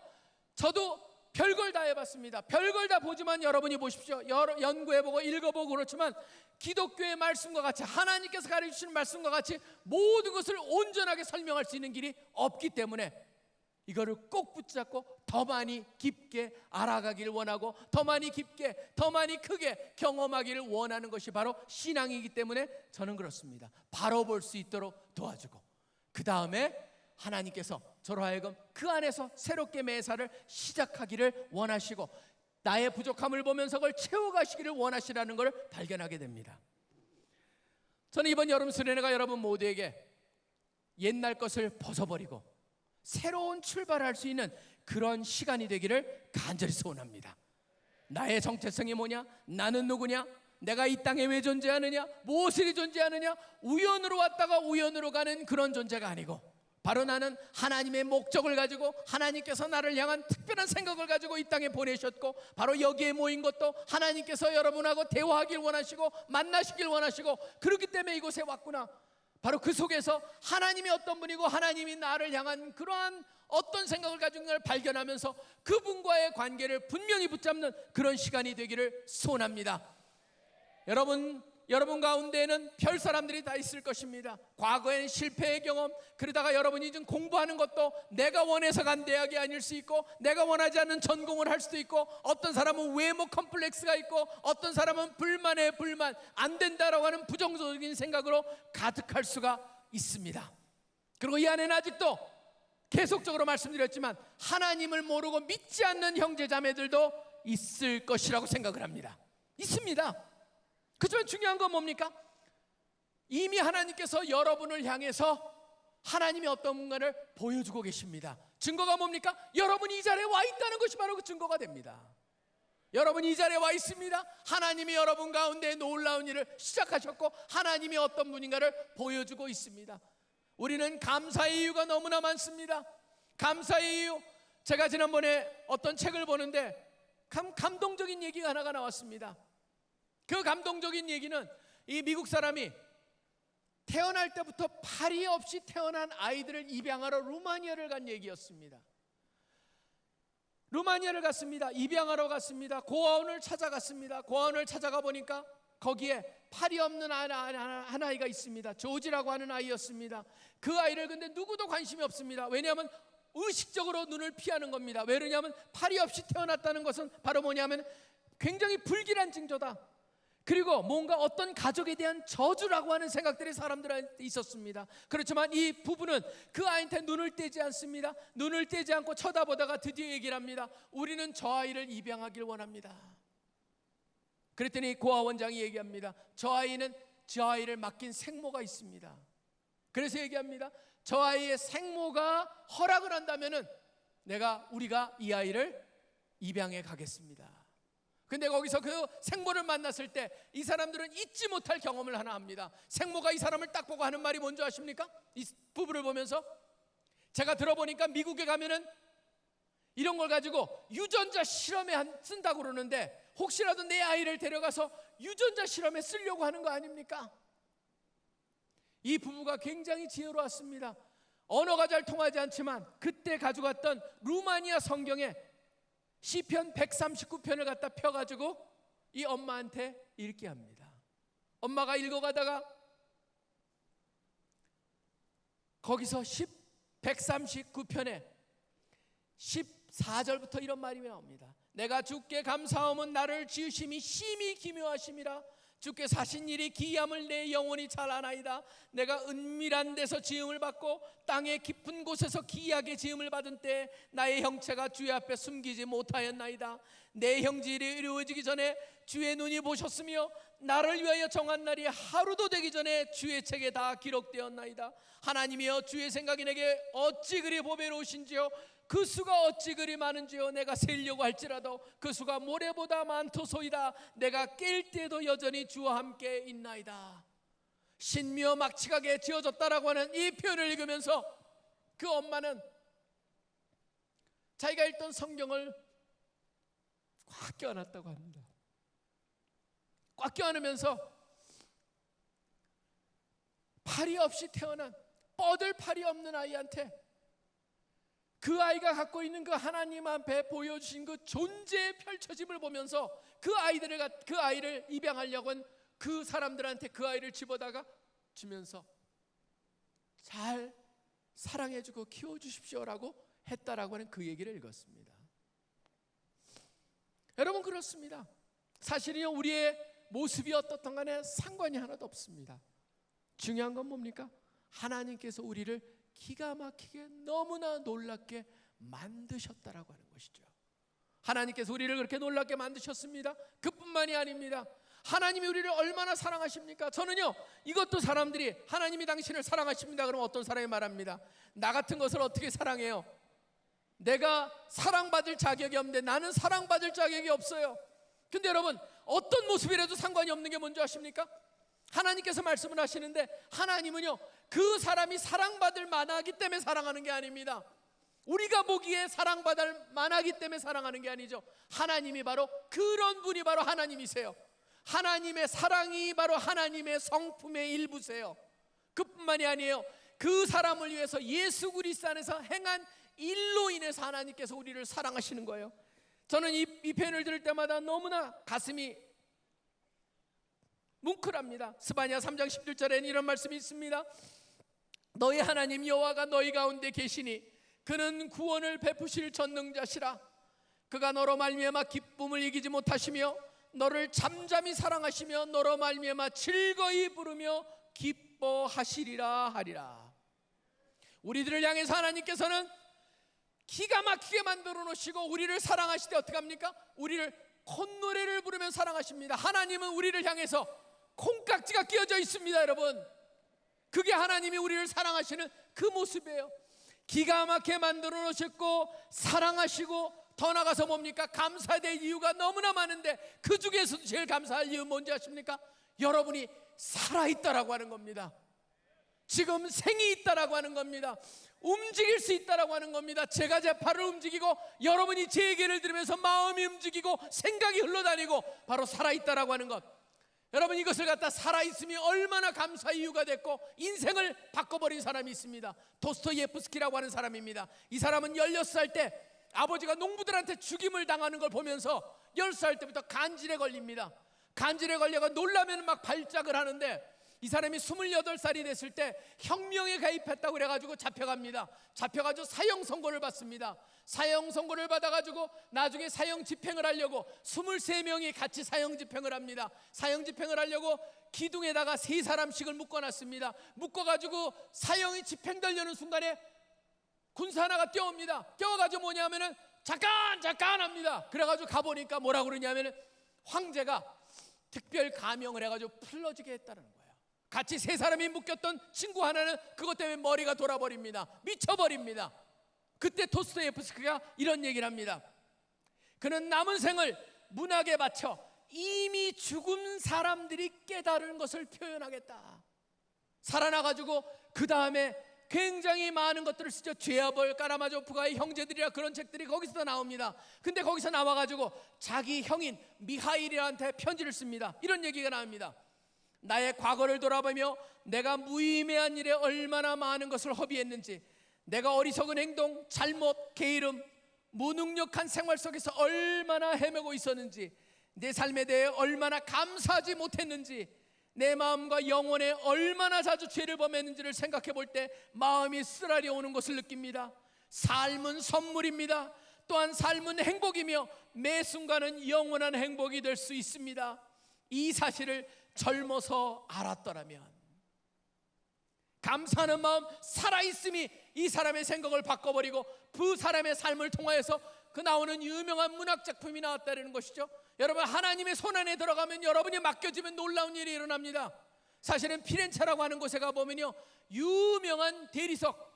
저도 별걸 다 해봤습니다. 별걸 다 보지만 여러분이 보십시오. 여러, 연구해보고 읽어보고 그렇지만 기독교의 말씀과 같이 하나님께서 가르치시는 말씀과 같이 모든 것을 온전하게 설명할 수 있는 길이 없기 때문에 이거를 꼭 붙잡고 더 많이 깊게 알아가기를 원하고 더 많이 깊게 더 많이 크게 경험하기를 원하는 것이 바로 신앙이기 때문에 저는 그렇습니다. 바로 볼 수 있도록 도와주고 그 다음에 하나님께서 저로 하여금 그 안에서 새롭게 매사를 시작하기를 원하시고 나의 부족함을 보면서 그걸 채워가시기를 원하시라는 걸 발견하게 됩니다. 저는 이번 여름 수련회가 여러분 모두에게 옛날 것을 벗어버리고 새로운 출발할 수 있는 그런 시간이 되기를 간절히 소원합니다. 나의 정체성이 뭐냐? 나는 누구냐? 내가 이 땅에 왜 존재하느냐? 무엇이 존재하느냐? 우연으로 왔다가 우연으로 가는 그런 존재가 아니고 바로 나는 하나님의 목적을 가지고 하나님께서 나를 향한 특별한 생각을 가지고 이 땅에 보내셨고 바로 여기에 모인 것도 하나님께서 여러분하고 대화하길 원하시고 만나시길 원하시고 그렇기 때문에 이곳에 왔구나. 바로 그 속에서 하나님이 어떤 분이고 하나님이 나를 향한 그러한 어떤 생각을 가진 걸 발견하면서 그분과의 관계를 분명히 붙잡는 그런 시간이 되기를 소원합니다. 여러분 여러분 가운데에는 별 사람들이 다 있을 것입니다. 과거에는 실패의 경험, 그러다가 여러분이 좀 공부하는 것도 내가 원해서 간 대학이 아닐 수 있고, 내가 원하지 않는 전공을 할 수도 있고, 어떤 사람은 외모 컴플렉스가 있고, 어떤 사람은 불만에 불만, 안 된다라고 하는 부정적인 생각으로 가득할 수가 있습니다. 그리고 이 안에는 아직도 계속적으로 말씀드렸지만 하나님을 모르고 믿지 않는 형제 자매들도 있을 것이라고 생각을 합니다. 있습니다. 그렇지만 중요한 건 뭡니까? 이미 하나님께서 여러분을 향해서 하나님이 어떤 뭔가를 보여주고 계십니다. 증거가 뭡니까? 여러분이 이 자리에 와 있다는 것이 바로 그 증거가 됩니다. 여러분이 이 자리에 와 있습니다. 하나님이 여러분 가운데 놀라운 일을 시작하셨고 하나님이 어떤 분인가를 보여주고 있습니다. 우리는 감사의 이유가 너무나 많습니다. 감사의 이유. 제가 지난번에 어떤 책을 보는데 감, 감동적인 얘기가 하나가 나왔습니다. 그 감동적인 얘기는 이 미국 사람이 태어날 때부터 팔이 없이 태어난 아이들을 입양하러 루마니아를 간 얘기였습니다. 루마니아를 갔습니다. 입양하러 갔습니다. 고아원을 찾아갔습니다. 고아원을 찾아가 보니까 거기에 팔이 없는 하나, 하나, 한 아이가 있습니다. 조지라고 하는 아이였습니다. 그 아이를 근데 누구도 관심이 없습니다. 왜냐하면 의식적으로 눈을 피하는 겁니다. 왜냐하면 팔이 없이 태어났다는 것은 바로 뭐냐면 굉장히 불길한 징조다. 그리고 뭔가 어떤 가족에 대한 저주라고 하는 생각들이 사람들한테 있었습니다. 그렇지만 이 부부는 그 아이한테 눈을 떼지 않습니다. 눈을 떼지 않고 쳐다보다가 드디어 얘기를 합니다. 우리는 저 아이를 입양하길 원합니다. 그랬더니 고아 원장이 얘기합니다. 저 아이는 저 아이를 맡긴 생모가 있습니다. 그래서 얘기합니다. 저 아이의 생모가 허락을 한다면은 내가 우리가 이 아이를 입양해 가겠습니다. 근데 거기서 그 생모를 만났을 때 이 사람들은 잊지 못할 경험을 하나 합니다. 생모가 이 사람을 딱 보고 하는 말이 뭔지 아십니까? 이 부부를 보면서 제가 들어보니까 미국에 가면은 이런 걸 가지고 유전자 실험에 한- 쓴다고 그러는데 혹시라도 내 아이를 데려가서 유전자 실험에 쓰려고 하는 거 아닙니까? 이 부부가 굉장히 지혜로웠습니다. 언어가 잘 통하지 않지만 그때 가져갔던 루마니아 성경에 시편 139편을 갖다 펴 가지고 이 엄마한테 읽게 합니다. 엄마가 읽어 가다가 거기서 10, 139편에 14절부터 이런 말이 나옵니다. 내가 주께 감사함은 나를 지으심이 심히 기묘하심이라 주께 사신 일이 기이함을 내 영혼이 잘 아나이다. 내가 은밀한 데서 지음을 받고 땅의 깊은 곳에서 기이하게 지음을 받은 때 나의 형체가 주의 앞에 숨기지 못하였나이다. 내 형질이 이루어지기 전에 주의 눈이 보셨으며 나를 위하여 정한 날이 하루도 되기 전에 주의 책에 다 기록되었나이다. 하나님이여 주의 생각이 내게 어찌 그리 보배로우신지요 그 수가 어찌 그리 많은지요? 내가 세려고 할지라도 그 수가 모래보다 많도소이다. 내가 깰 때도 여전히 주와 함께 있나이다. 신미어 막치가게 지어졌다라고 하는 이 표현을 읽으면서 그 엄마는 자기가 읽던 성경을 꽉 껴안았다고 합니다. 꽉 껴안으면서 팔이 없이 태어난 뻗을 팔이 없는 아이한테 그 아이가 갖고 있는 그 하나님 앞에 보여주신 그 존재의 펼쳐짐을 보면서 그 아이들을 갖- 그 아이를 입양하려고 한 그 사람들한테 그 아이를 집어다가 주면서 잘 사랑해주고 키워주십시오라고 했다라고 하는 그 얘기를 읽었습니다. 여러분 그렇습니다. 사실은요 우리의 모습이 어떻든 간에 상관이 하나도 없습니다. 중요한 건 뭡니까? 하나님께서 우리를 기가 막히게 너무나 놀랍게 만드셨다라고 하는 것이죠. 하나님께서 우리를 그렇게 놀랍게 만드셨습니다. 그뿐만이 아닙니다. 하나님이 우리를 얼마나 사랑하십니까? 저는요, 이것도 사람들이 하나님이 당신을 사랑하십니다. 그러면 어떤 사람이 말합니다. 나 같은 것을 어떻게 사랑해요? 내가 사랑받을 자격이 없는데 나는 사랑받을 자격이 없어요. 근데 여러분, 어떤 모습이라도 상관이 없는 게 뭔지 아십니까? 하나님께서 말씀을 하시는데 하나님은요 그 사람이 사랑받을 만하기 때문에 사랑하는 게 아닙니다. 우리가 보기에 사랑받을 만하기 때문에 사랑하는 게 아니죠. 하나님이 바로 그런 분이 바로 하나님이세요. 하나님의 사랑이 바로 하나님의 성품의 일부세요. 그뿐만이 아니에요. 그 사람을 위해서 예수 그리스도 안에서 행한 일로 인해서 하나님께서 우리를 사랑하시는 거예요. 저는 이, 이 표현을 들을 때마다 너무나 가슴이 뭉클합니다. 스바냐 3장 11절에는 이런 말씀이 있습니다. 너희 하나님 여호와가 너희 가운데 계시니 그는 구원을 베푸실 전능자시라. 그가 너로 말미암아 기쁨을 이기지 못하시며 너를 잠잠히 사랑하시며 너로 말미암아 즐거이 부르며 기뻐하시리라 하리라. 우리들을 향해서 하나님께서는 기가 막히게 만들어 놓으시고 우리를 사랑하실 때 어떻게 합니까? 우리를 콧노래를 부르면 사랑하십니다. 하나님은 우리를 향해서 콩깍지가 끼어져 있습니다, 여러분. 그게 하나님이 우리를 사랑하시는 그 모습이에요. 기가 막히게 만들어 놓으셨고 사랑하시고 더 나가서 뭡니까? 감사될 이유가 너무나 많은데 그 중에서도 제일 감사할 이유 뭔지 아십니까? 여러분이 살아있다라고 하는 겁니다. 지금 생이 있다라고 하는 겁니다. 움직일 수 있다라고 하는 겁니다. 제가 제 팔을 움직이고 여러분이 제 얘기를 들으면서 마음이 움직이고 생각이 흘러다니고 바로 살아있다라고 하는 것. 여러분 이것을 갖다 살아있음이 얼마나 감사 이유가 됐고 인생을 바꿔버린 사람이 있습니다. 도스토예프스키라고 하는 사람입니다. 이 사람은 16살 때 아버지가 농부들한테 죽임을 당하는 걸 보면서 10살 때부터 간질에 걸립니다. 간질에 걸려가 놀라면 막 발작을 하는데 이 사람이 28살이 됐을 때 혁명에 가입했다고 그래가지고 잡혀갑니다. 잡혀가지고 사형 선고를 받습니다. 사형 선고를 받아가지고 나중에 사형 집행을 하려고 23명이 같이 사형 집행을 합니다. 사형 집행을 하려고 기둥에다가 세 사람씩을 묶어놨습니다. 묶어가지고 사형이 집행되려는 순간에 군사 하나가 뛰어옵니다. 뛰어가지고 뭐냐면은 잠깐 잠깐 합니다. 그래가지고 가보니까 뭐라 그러냐면은 황제가 특별 가명을 해가지고 풀러지게 했다는 거예요. 같이 세 사람이 묶였던 친구 하나는 그것 때문에 머리가 돌아버립니다. 미쳐버립니다. 그때 토스토예프스키가 이런 얘기를 합니다. 그는 남은 생을 문학에 바쳐 이미 죽은 사람들이 깨달은 것을 표현하겠다. 살아나가지고 그 다음에 굉장히 많은 것들을 쓰죠. 죄아벌, 까라마조프가의 형제들이라 그런 책들이 거기서 나옵니다. 근데 거기서 나와가지고 자기 형인 미하일한테 편지를 씁니다. 이런 얘기가 나옵니다. 나의 과거를 돌아보며 내가 무의미한 일에 얼마나 많은 것을 허비했는지 내가 어리석은 행동, 잘못, 게으름, 무능력한 생활 속에서 얼마나 헤매고 있었는지 내 삶에 대해 얼마나 감사하지 못했는지 내 마음과 영혼에 얼마나 자주 죄를 범했는지를 생각해 볼 때 마음이 쓰라리 오는 것을 느낍니다. 삶은 선물입니다. 또한 삶은 행복이며 매 순간은 영원한 행복이 될 수 있습니다. 이 사실을 젊어서 알았더라면 감사하는 마음 살아있음이 이 사람의 생각을 바꿔버리고 그 사람의 삶을 통하여서 그 나오는 유명한 문학 작품이 나왔다는 것이죠. 여러분 하나님의 손 안에 들어가면 여러분이 맡겨지면 놀라운 일이 일어납니다. 사실은 피렌체라고 하는 곳에 가 보면요 유명한 대리석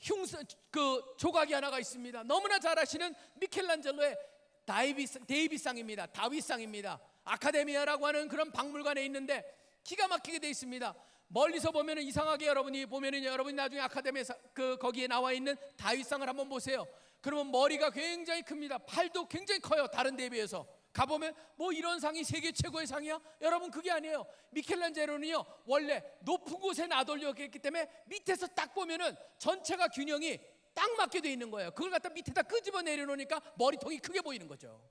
흉스 그 조각이 하나가 있습니다. 너무나 잘 아시는 미켈란젤로의 다이비스, 데이비상입니다. 다윗상입니다. 아카데미아라고 하는 그런 박물관에 있는데 기가 막히게 돼 있습니다. 멀리서 보면 이상하게 여러분이 보면은 여러분이 나중에 아카데미에 그 거기에 나와 있는 다윗상을 한번 보세요. 그러면 머리가 굉장히 큽니다. 팔도 굉장히 커요. 다른 데 비해서. 가보면 뭐 이런 상이 세계 최고의 상이야? 여러분 그게 아니에요. 미켈란젤로는요 원래 높은 곳에 나돌렸기 때문에 밑에서 딱 보면은 전체가 균형이 딱 맞게 돼 있는 거예요. 그걸 갖다 밑에다 끄집어 내려놓으니까 머리통이 크게 보이는 거죠.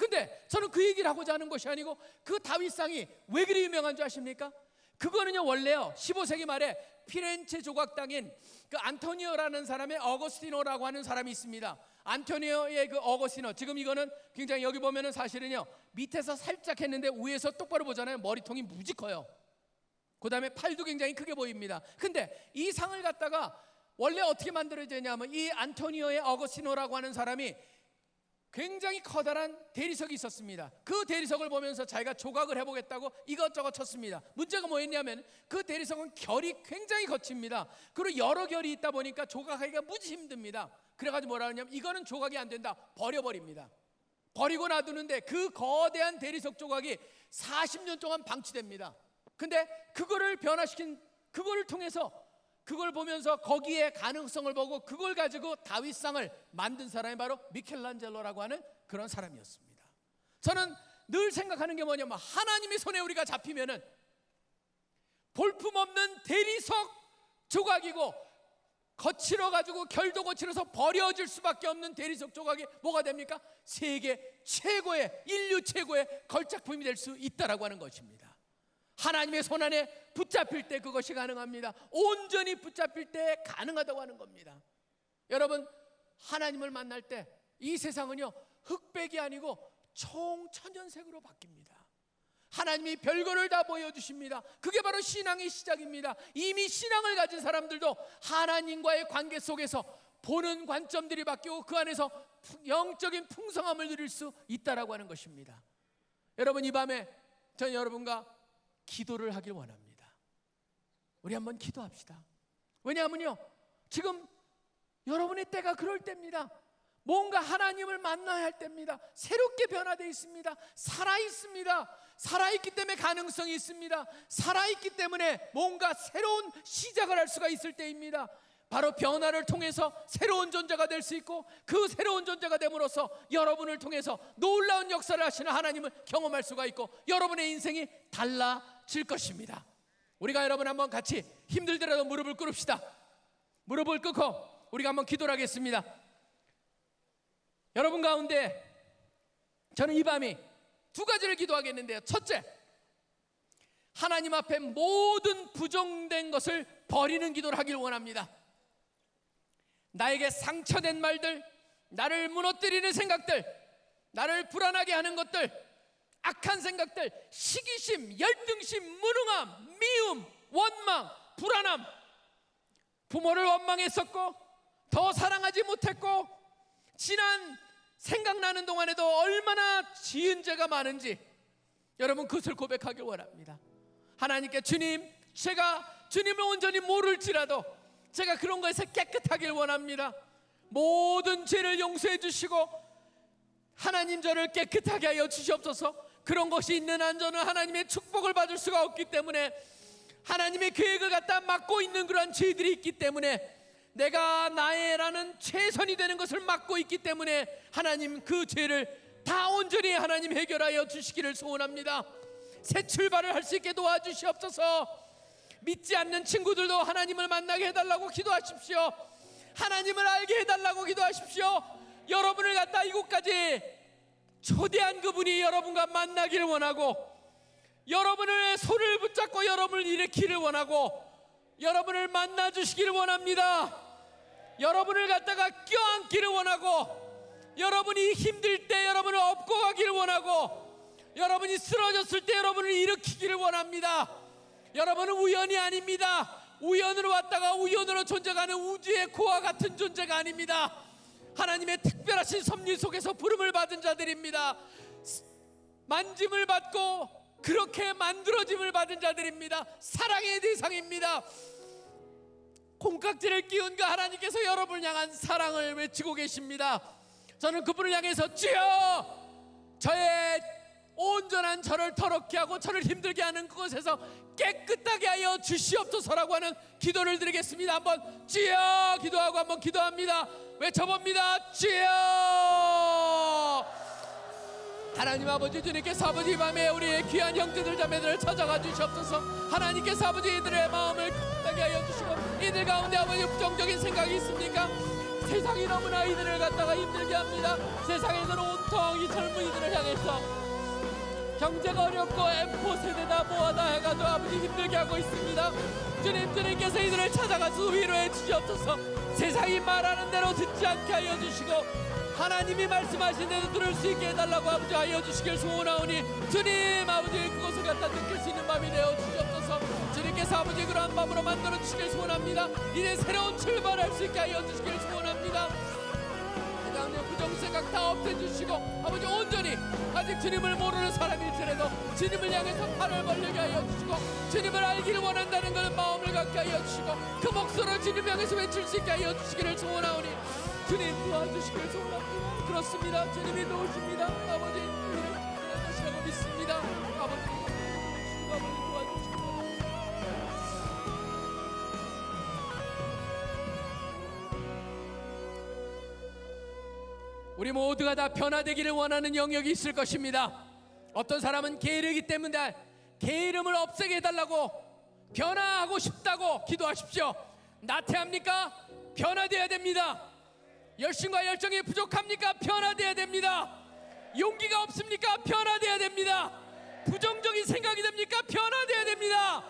근데 저는 그 얘기를 하고자 하는 것이 아니고 그 다윗상이 왜 그리 유명한 줄 아십니까? 그거는요 원래요 15세기 말에 피렌체 조각 당인 그 안토니오라는 사람의 어거스티노라고 하는 사람이 있습니다. 안토니오의 그 어거스티노 지금 이거는 굉장히 여기 보면은 사실은요 밑에서 살짝 했는데 위에서 똑바로 보잖아요 머리통이 무지 커요. 그 다음에 팔도 굉장히 크게 보입니다. 근데 이 상을 갖다가 원래 어떻게 만들어졌냐면 이 안토니오의 어거스티노라고 하는 사람이 굉장히 커다란 대리석이 있었습니다. 그 대리석을 보면서 자기가 조각을 해보겠다고 이것저것 쳤습니다. 문제가 뭐였냐면 그 대리석은 결이 굉장히 거칩니다. 그리고 여러 결이 있다 보니까 조각하기가 무지 힘듭니다. 그래가지고 뭐라 하냐면 이거는 조각이 안 된다. 버려버립니다. 버리고 놔두는데 그 거대한 대리석 조각이 40년 동안 방치됩니다. 근데 그거를 변화시킨 그거를 통해서 그걸 보면서 거기에 가능성을 보고 그걸 가지고 다윗상을 만든 사람이 바로 미켈란젤로라고 하는 그런 사람이었습니다. 저는 늘 생각하는 게 뭐냐면 하나님의 손에 우리가 잡히면은 볼품없는 대리석 조각이고 거칠어 가지고 결도 거칠어서 버려질 수밖에 없는 대리석 조각이 뭐가 됩니까? 세계 최고의 인류 최고의 걸작품이 될 수 있다라고 하는 것입니다. 하나님의 손 안에 붙잡힐 때 그것이 가능합니다. 온전히 붙잡힐 때 가능하다고 하는 겁니다. 여러분 하나님을 만날 때 이 세상은요 흑백이 아니고 총천연색으로 바뀝니다. 하나님이 별거를 다 보여주십니다. 그게 바로 신앙의 시작입니다. 이미 신앙을 가진 사람들도 하나님과의 관계 속에서 보는 관점들이 바뀌고 그 안에서 영적인 풍성함을 누릴 수 있다라고 하는 것입니다. 여러분 이 밤에 전 여러분과 기도를 하길 원합니다. 우리 한번 기도합시다. 왜냐하면요 지금 여러분의 때가 그럴 때입니다. 뭔가 하나님을 만나야 할 때입니다. 새롭게 변화되어 있습니다. 살아 있습니다. 살아 있기 때문에 가능성이 있습니다. 살아 있기 때문에 뭔가 새로운 시작을 할 수가 있을 때입니다. 바로 변화를 통해서 새로운 존재가 될 수 있고 그 새로운 존재가 됨으로써 여러분을 통해서 놀라운 역사를 하시는 하나님을 경험할 수가 있고 여러분의 인생이 달라 질 것입니다. 우리가 여러분 한번 같이 힘들더라도 무릎을 꿇읍시다. 무릎을 꿇고 우리가 한번 기도를 하겠습니다. 여러분 가운데 저는 이 밤이 두 가지를 기도하겠는데요. 첫째, 하나님 앞에 모든 부정된 것을 버리는 기도를 하길 원합니다. 나에게 상처된 말들, 나를 무너뜨리는 생각들, 나를 불안하게 하는 것들, 악한 생각들, 시기심, 열등심, 무능함, 미움, 원망, 불안함, 부모를 원망했었고, 더 사랑하지 못했고, 지난 생각나는 동안에도 얼마나 지은 죄가 많은지 여러분 그것을 고백하길 원합니다. 하나님께 주님, 제가 주님을 온전히 모를지라도 제가 그런 것에서 깨끗하길 원합니다. 모든 죄를 용서해 주시고 하나님 저를 깨끗하게 하여 주시옵소서. 그런 것이 있는 한 저는 하나님의 축복을 받을 수가 없기 때문에 하나님의 계획을 갖다 막고 있는 그런 죄들이 있기 때문에 내가 나의라는 최선이 되는 것을 막고 있기 때문에 하나님 그 죄를 다 온전히 하나님 해결하여 주시기를 소원합니다. 새 출발을 할 수 있게 도와주시옵소서. 믿지 않는 친구들도 하나님을 만나게 해달라고 기도하십시오. 하나님을 알게 해달라고 기도하십시오. 여러분을 갖다 이곳까지 초대한 그분이 여러분과 만나기를 원하고 여러분의 손을 붙잡고 여러분을 일으키를 원하고 여러분을 만나 주시기를 원합니다. 여러분을 갖다가 껴안기를 원하고 여러분이 힘들 때 여러분을 업고 가기를 원하고 여러분이 쓰러졌을 때 여러분을 일으키기를 원합니다. 여러분은 우연이 아닙니다. 우연으로 왔다가 우연으로 존재하는 우주의 코와 같은 존재가 아닙니다. 하나님의 특별하신 섭리 속에서 부름을 받은 자들입니다. 만짐을 받고 그렇게 만들어짐을 받은 자들입니다. 사랑의 대상입니다. 콩깍지를 끼운 그 하나님께서 여러분을 향한 사랑을 외치고 계십니다. 저는 그분을 향해서 주여 저의 온전한 저를 더럽게 하고 저를 힘들게 하는 그곳에서 깨끗하게 하여 주시옵소서라고 하는 기도를 드리겠습니다. 한번 주여 기도하고 한번 기도합니다. 외쳐봅니다. 주여 하나님 아버지 주님께서 아버지 이 밤에 우리의 귀한 형제들 자매들을 찾아가 주시옵소서 하나님께서 아버지 이들의 마음을 깨끗하게 하여 주시고 이들 가운데 아버지 부정적인 생각이 있습니까? 세상이 너무나 이들을 갖다가 힘들게 합니다 세상에서는 온통 이 젊은이들을 향해서 경제가 어렵고 M4 세대다. 뭐하다 해가지고 아버지 힘들게 하고 있습니다. 주님 주님께서 이들을 찾아가서 위로해 주시옵소서. 세상이 말하는 대로 듣지 않게 하여 주시고 하나님이 말씀하신 대로 들을 수 있게 해달라고 아버지 하여 주시길 소원하오니 주님 아버지 그것을 갖다 느낄 수 있는 밤이 되어 주시옵소서. 주님께서 아버지 그러한 밤으로 만들어 주시길 소원합니다. 이제 새로운 출발할 수 있게 하여 주시길 소원합니다 생각 다 없애주시고 아버지 온전히 아직 주님을 모르는 사람일지라도 주님을 향해서 팔을 벌리게 하여 주시고 주님을 알기를 원한다는 걸 마음을 갖게 하여 주시고 그 목소리를 주님 향해서 외칠 수 있게 하여 주시기를 소원하오니 주님 도와주시길 소원합니다. 그렇습니다. 주님이 도우십니다. 아버지 우리 모두가 다 변화되기를 원하는 영역이 있을 것입니다. 어떤 사람은 게으르기 때문에 게으름을 없애게 해달라고 변화하고 싶다고 기도하십시오. 나태합니까? 변화되어야 됩니다. 열심과 열정이 부족합니까? 변화되어야 됩니다. 용기가 없습니까? 변화되어야 됩니다. 부정적인 생각이 됩니까? 변화돼야 됩니다.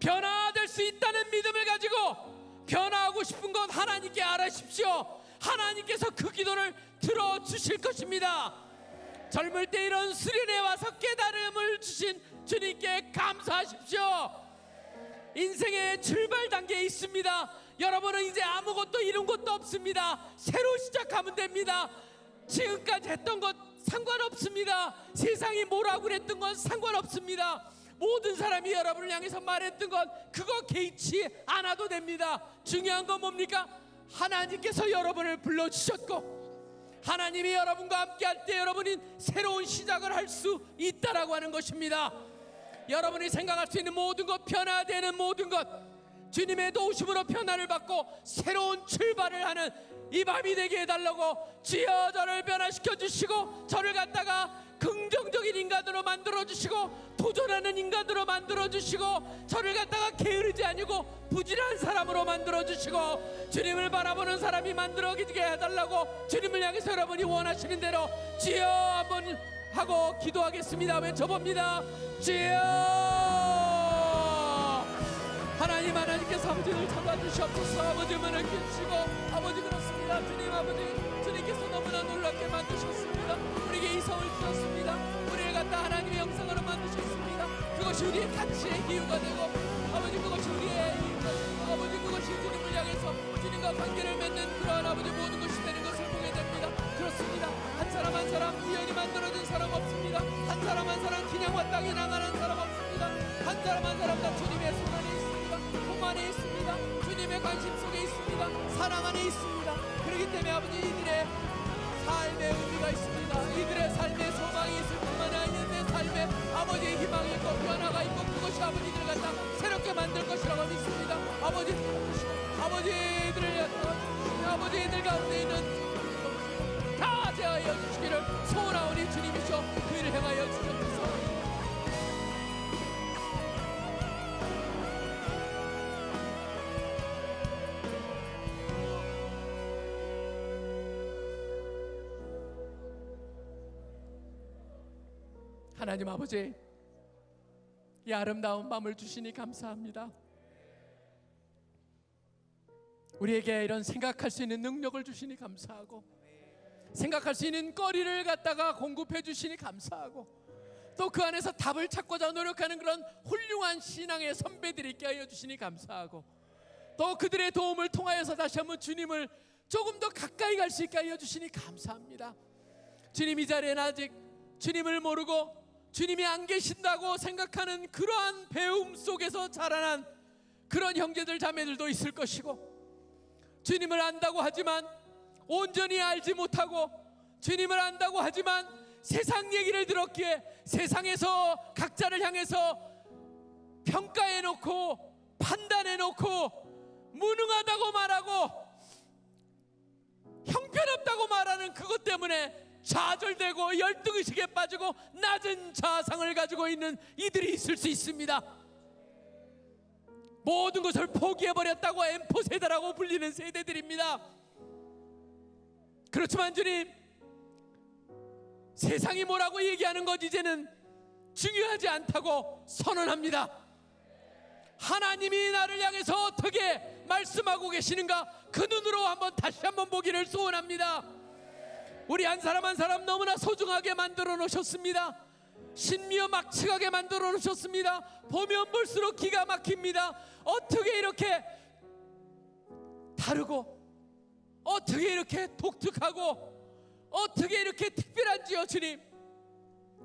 변화될 수 있다는 믿음을 가지고 변화하고 싶은 것 하나님께 알아십시오. 하나님께서 그 기도를 들어 주실 것입니다. 젊을 때 이런 수련회 와서 깨달음을 주신 주님께 감사하십시오. 인생의 출발 단계에 있습니다. 여러분은 이제 아무것도 이룬 것도 없습니다. 새로 시작하면 됩니다. 지금까지 했던 것 상관없습니다. 세상이 뭐라고 그랬던 건 상관없습니다. 모든 사람이 여러분을 향해서 말했던 건 그거 개의치 않아도 됩니다. 중요한 건 뭡니까? 하나님께서 여러분을 불러주셨고 하나님이 여러분과 함께 할 때 여러분이 새로운 시작을 할 수 있다라고 하는 것입니다. 여러분이 생각할 수 있는 모든 것 변화되는 모든 것 주님의 도우심으로 변화를 받고 새로운 출발을 하는 이 밤이 되게 해달라고 주여 저를 변화시켜 주시고 저를 갖다가 긍정적인 인간으로 만들어 주시고 도전하는 인간으로 만들어 주시고 저를 갖다가 게으르지 아니고 부지런한 사람으로 만들어 주시고 주님을 바라보는 사람이 만들어지게 해달라고 주님을 향해서 여러분이 원하시는 대로 주여 한번 하고 기도하겠습니다. 외쳐봅니다. 주여 하나님 하나님께서 아버지를 잡아주시옵소서. 아버지 문을 켜주시고 아버지 그렇습니다. 주님 아버지 주님께서 너무나 놀랍게 만드셨습니다 이성을 주셨습니다. 우리를 갖다 하나님의 영상으로 만드셨습니다. 그것이 우리의 가치의 이유가 되고 아버지 그것이 우리의 되고 아버지 그것이 주님을 향해서 주님과 관계를 맺는 그러한 아버지 모든 것이 되는 것을 보게 됩니다. 그렇습니다. 한 사람 한 사람 우연히 만들어진 사람 없습니다. 한 사람 한 사람 그냥과 땅에 나가는 사람 없습니다. 한 사람 한 사람 다 주님의 손 안에 있습니다. 품 안에 있습니다. 주님의 관심 속에 있습니다. 사랑 안에 있습니다. 그렇기 때문에 아버지 이들의 삶의 의미가 있습니다. 이들의 삶의 소망이 있을 뿐만 아니라 내 삶에 아버지의 희망이 있고 변화가 있고 그것이 아버지들을 갖다 새롭게 만들 것이라고 믿습니다. 아버지 아버지들을 아버지들 가운데 있는 다 제하여 주시기를 소원하오니 주님이시여 그 일을 행하여 주옵소서 하나님 아버지 이 아름다운 밤을 주시니 감사합니다 우리에게 이런 생각할 수 있는 능력을 주시니 감사하고 생각할 수 있는 거리를 갖다가 공급해 주시니 감사하고 또 그 안에서 답을 찾고자 노력하는 그런 훌륭한 신앙의 선배들이 있게 하여 주시니 감사하고 또 그들의 도움을 통하여서 다시 한번 주님을 조금 더 가까이 갈 수 있게 하여 주시니 감사합니다. 주님 이 자리에는 아직 주님을 모르고 주님이 안 계신다고 생각하는 그러한 배움 속에서 자라난 그런 형제들 자매들도 있을 것이고 주님을 안다고 하지만 온전히 알지 못하고 주님을 안다고 하지만 세상 얘기를 들었기에 세상에서 각자를 향해서 평가해 놓고 판단해 놓고 무능하다고 말하고 형편없다고 말하는 그것 때문에 좌절되고 열등의식에 빠지고 낮은 자상을 가지고 있는 이들이 있을 수 있습니다. 모든 것을 포기해버렸다고 엠포 세대라고 불리는 세대들입니다. 그렇지만 주님, 세상이 뭐라고 얘기하는 것 이제는 중요하지 않다고 선언합니다. 하나님이 나를 향해서 어떻게 말씀하고 계시는가 그 눈으로 한번 다시 한번 보기를 소원합니다. 우리 한 사람 한 사람 너무나 소중하게 만들어 놓으셨습니다. 신미어 막측하게 만들어 놓으셨습니다. 보면 볼수록 기가 막힙니다. 어떻게 이렇게 다르고 어떻게 이렇게 독특하고 어떻게 이렇게 특별한지요 주님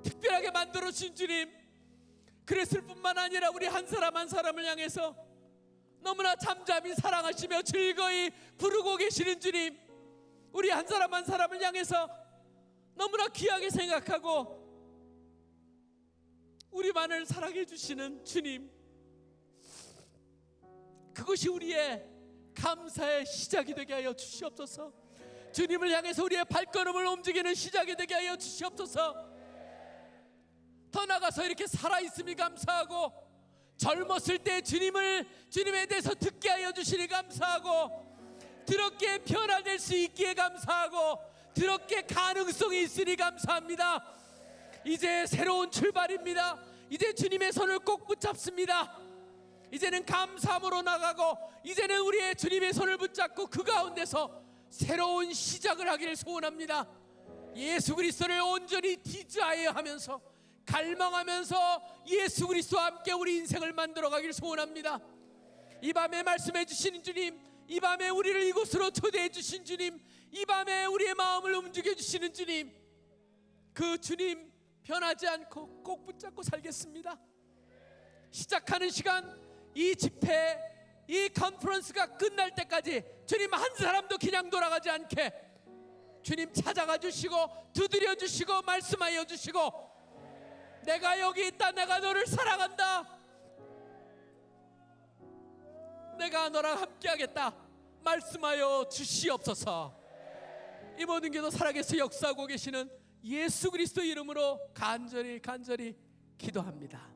특별하게 만들어 주신 주님 그랬을 뿐만 아니라 우리 한 사람 한 사람을 향해서 너무나 잠잠히 사랑하시며 즐거이 부르고 계시는 주님 우리 한 사람 한 사람을 향해서 너무나 귀하게 생각하고 우리만을 사랑해 주시는 주님 그것이 우리의 감사의 시작이 되게 하여 주시옵소서. 주님을 향해서 우리의 발걸음을 움직이는 시작이 되게 하여 주시옵소서. 더 나가서 이렇게 살아있음이 감사하고 젊었을 때 주님을 주님에 대해서 듣게 하여 주시니 감사하고 드럽게 변화될 수 있기에 감사하고 드럽게 가능성이 있으니 감사합니다 이제 새로운 출발입니다. 이제 주님의 손을 꼭 붙잡습니다. 이제는 감사함으로 나가고 이제는 우리의 주님의 손을 붙잡고 그 가운데서 새로운 시작을 하기를 소원합니다. 예수 그리스도를 온전히 desire 하면서 갈망하면서 예수 그리스도와 함께 우리 인생을 만들어 가기를 소원합니다. 이 밤에 말씀해 주시는 주님, 이 밤에 우리를 이곳으로 초대해 주신 주님, 이 밤에 우리의 마음을 움직여 주시는 주님, 그 주님 변하지 않고 꼭 붙잡고 살겠습니다. 시작하는 시간, 이 집회, 이 컨퍼런스가 끝날 때까지 주님 한 사람도 그냥 돌아가지 않게 주님 찾아가 주시고 두드려 주시고 말씀하여 주시고 내가 여기 있다 내가 너를 사랑한다 내가 너랑 함께하겠다 말씀하여 주시옵소서. 이 모든 게도 살아계서 역사하고 계시는 예수 그리스도 이름으로 간절히 간절히 기도합니다